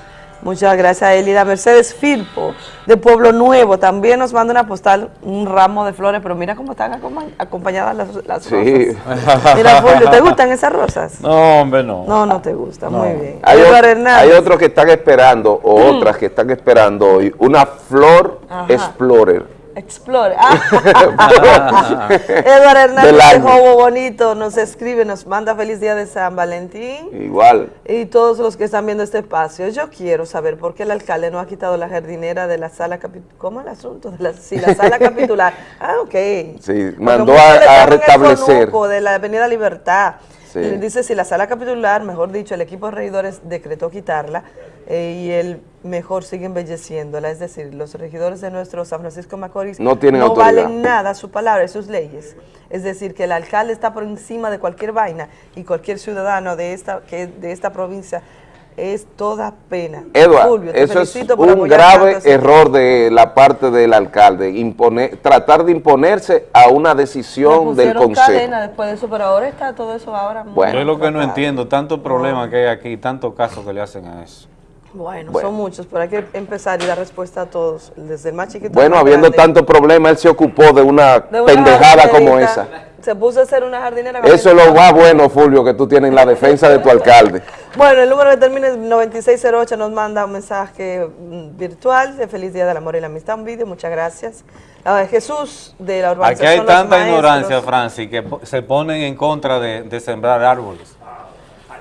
Muchas gracias Elida. Mercedes Firpo de Pueblo Nuevo también nos manda una postal, un ramo de flores, pero mira cómo están acompañadas las, las sí. rosas. Mira, Julio, ¿te gustan esas rosas? No, hombre, no. No, no te gusta, muy bien. Hay, hay, otros que están esperando, o mm. otras que están esperando hoy, una flor Ajá. Explorer Explore. Ah. Eduardo Hernández de Jobo Bonito nos escribe, nos manda feliz día de San Valentín. Igual. Y todos los que están viendo este espacio. Yo quiero saber por qué el alcalde no ha quitado la jardinera de la sala capitular. ¿Cómo el asunto? De la, sí, la sala capitular. Ah, ok. Sí, mandó a, a restablecer. de la Avenida Libertad. Sí. Dice si la sala capitular, mejor dicho, el equipo de regidores decretó quitarla eh, y el mejor sigue embelleciéndola, es decir, los regidores de nuestro San Francisco Macorís no, tienen no valen nada su palabra y sus leyes. Es decir, que el alcalde está por encima de cualquier vaina y cualquier ciudadano de esta, que de esta provincia es toda pena. Eduardo, eso es un grave error de la parte del alcalde, imponer, tratar de imponerse a una decisión del consejo. cadena después de eso, pero ahora está todo eso ahora bueno, Yo es lo que no entiendo, tanto problema que hay aquí, tantos casos que le hacen a eso. Bueno, son muchos, pero hay que empezar y dar respuesta a todos, desde el más chiquito. Bueno, habiendo tanto problema, él se ocupó de una, pendejada como esa. Se puso a hacer una jardinera. Eso es lo más bueno, Fulvio, que tú tienes en la defensa de tu alcalde. Bueno, el número que termina en 9608 nos manda un mensaje mm, virtual de Feliz Día del Amor y la Amistad, un vídeo, muchas gracias. Ah, Jesús de la urbanización Aquí hay tanta ignorancia, Francis, que se ponen en contra de sembrar árboles.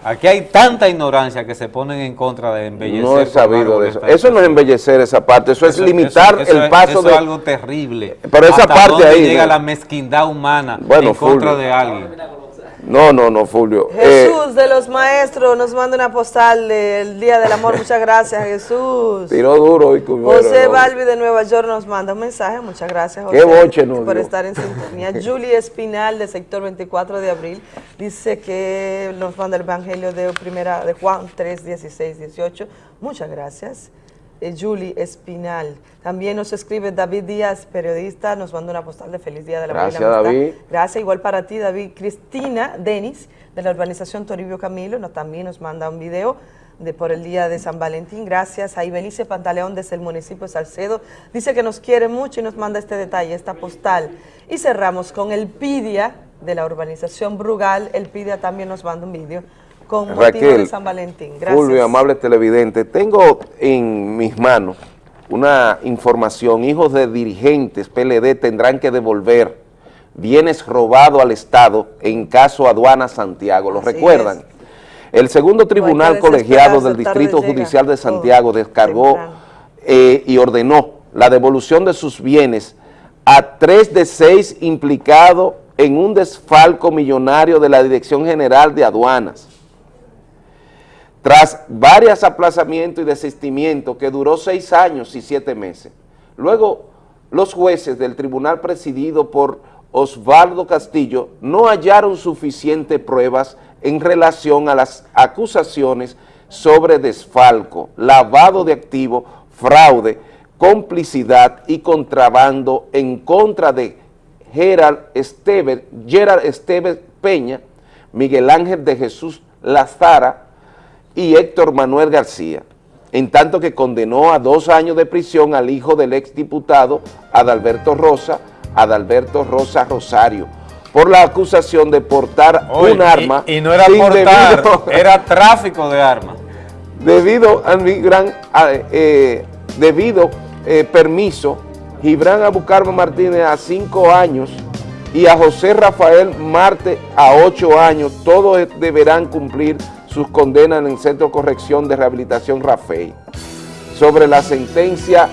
Aquí hay tanta ignorancia que se ponen en contra de embellecer. No he sabido de eso. Eso no es embellecer esa parte, eso, es limitar el paso de... Eso es algo terrible. Pero esa parte ahí... llega la mezquindad humana en contra de alguien. No, no, no, Fulvio. Jesús de los maestros nos manda una postal del Día del Amor. Muchas gracias, Jesús. Tiró duro. Y José Balbi de Nueva York nos manda un mensaje. Muchas gracias, José. Qué boche, no, Por estar en sintonía. Julie Espinal, de sector 24 de abril, dice que nos manda el Evangelio de, primera, de Juan 3, 16, 18. Muchas gracias. Eh, Julie Espinal. También nos escribe David Díaz, periodista, nos manda una postal de feliz día de la Gracias, David. Gracias, igual para ti, David. Cristina Denis, de la urbanización Toribio Camilo, nos, también nos manda un video de por el día de San Valentín. Gracias a Ibelice Pantaleón desde el municipio de Salcedo. Dice que nos quiere mucho y nos manda este detalle, esta postal. Y cerramos con el Pidia de la urbanización Brugal. El Pidia también nos manda un video con Raquel, de San Valentín. Gracias. Julio, amable televidente, tengo en mis manos una información, hijos de dirigentes PLD tendrán que devolver bienes robados al Estado en caso Aduana Santiago, ¿lo recuerdan? El segundo tribunal colegiado del Distrito Judicial de Santiago descargó eh, y ordenó la devolución de sus bienes a tres de seis implicados en un desfalco millonario de la Dirección General de Aduanas. Tras varios aplazamientos y desistimientos que duró seis años y siete meses, luego los jueces del tribunal presidido por Osvaldo Castillo no hallaron suficientes pruebas en relación a las acusaciones sobre desfalco, lavado de activos, fraude, complicidad y contrabando en contra de Gerald Esteves, Gerald Esteves Peña, Miguel Ángel de Jesús Lazara y Héctor Manuel García, en tanto que condenó a dos años de prisión al hijo del exdiputado Adalberto Rosa, Adalberto Rosa Rosario, por la acusación de portar Oye, un arma. Y, y no era portar, debido- era tráfico de armas. debido a mi gran eh, debido eh, permiso Gibran Abucarmo Martínez a cinco años y a José Rafael Marte a ocho años, todos deberán cumplir sus condenas en el Centro de Corrección de Rehabilitación Rafael. Sobre la sentencia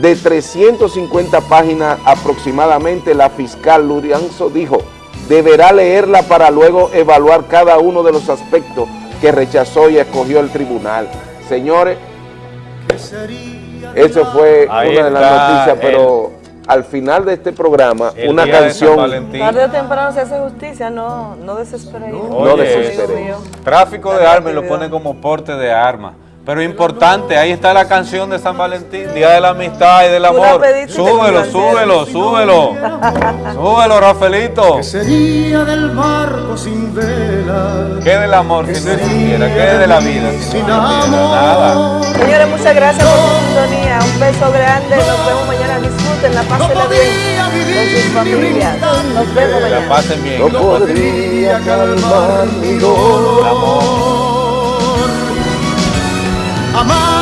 de 350 páginas aproximadamente, la fiscal Lurianzo dijo, deberá leerla para luego evaluar cada uno de los aspectos que rechazó y escogió el tribunal. Señores, eso fue Ahí una de las noticias, el- pero al final de este programa, El una canción... Tarde o temprano se hace justicia, no, no desespere. Oye, Tráfico de armas y lo pone como porte de armas. Pero importante, ahí está la canción de San Valentín, Día de la Amistad y del Amor. Súbelo, súbelo, súbelo. Súbelo, Rafaelito. Sería del barco sin vela. ¿Qué del amor si no existiera? ¿Qué de la vida si no? Nada. Señores, muchas gracias por su sintonía. Un beso grande. Nos vemos mañana. Disfruten, la pásenla bien con sus familias. Nos vemos Que la mañana. pasen bien. No podría calmar mi dolor. Amar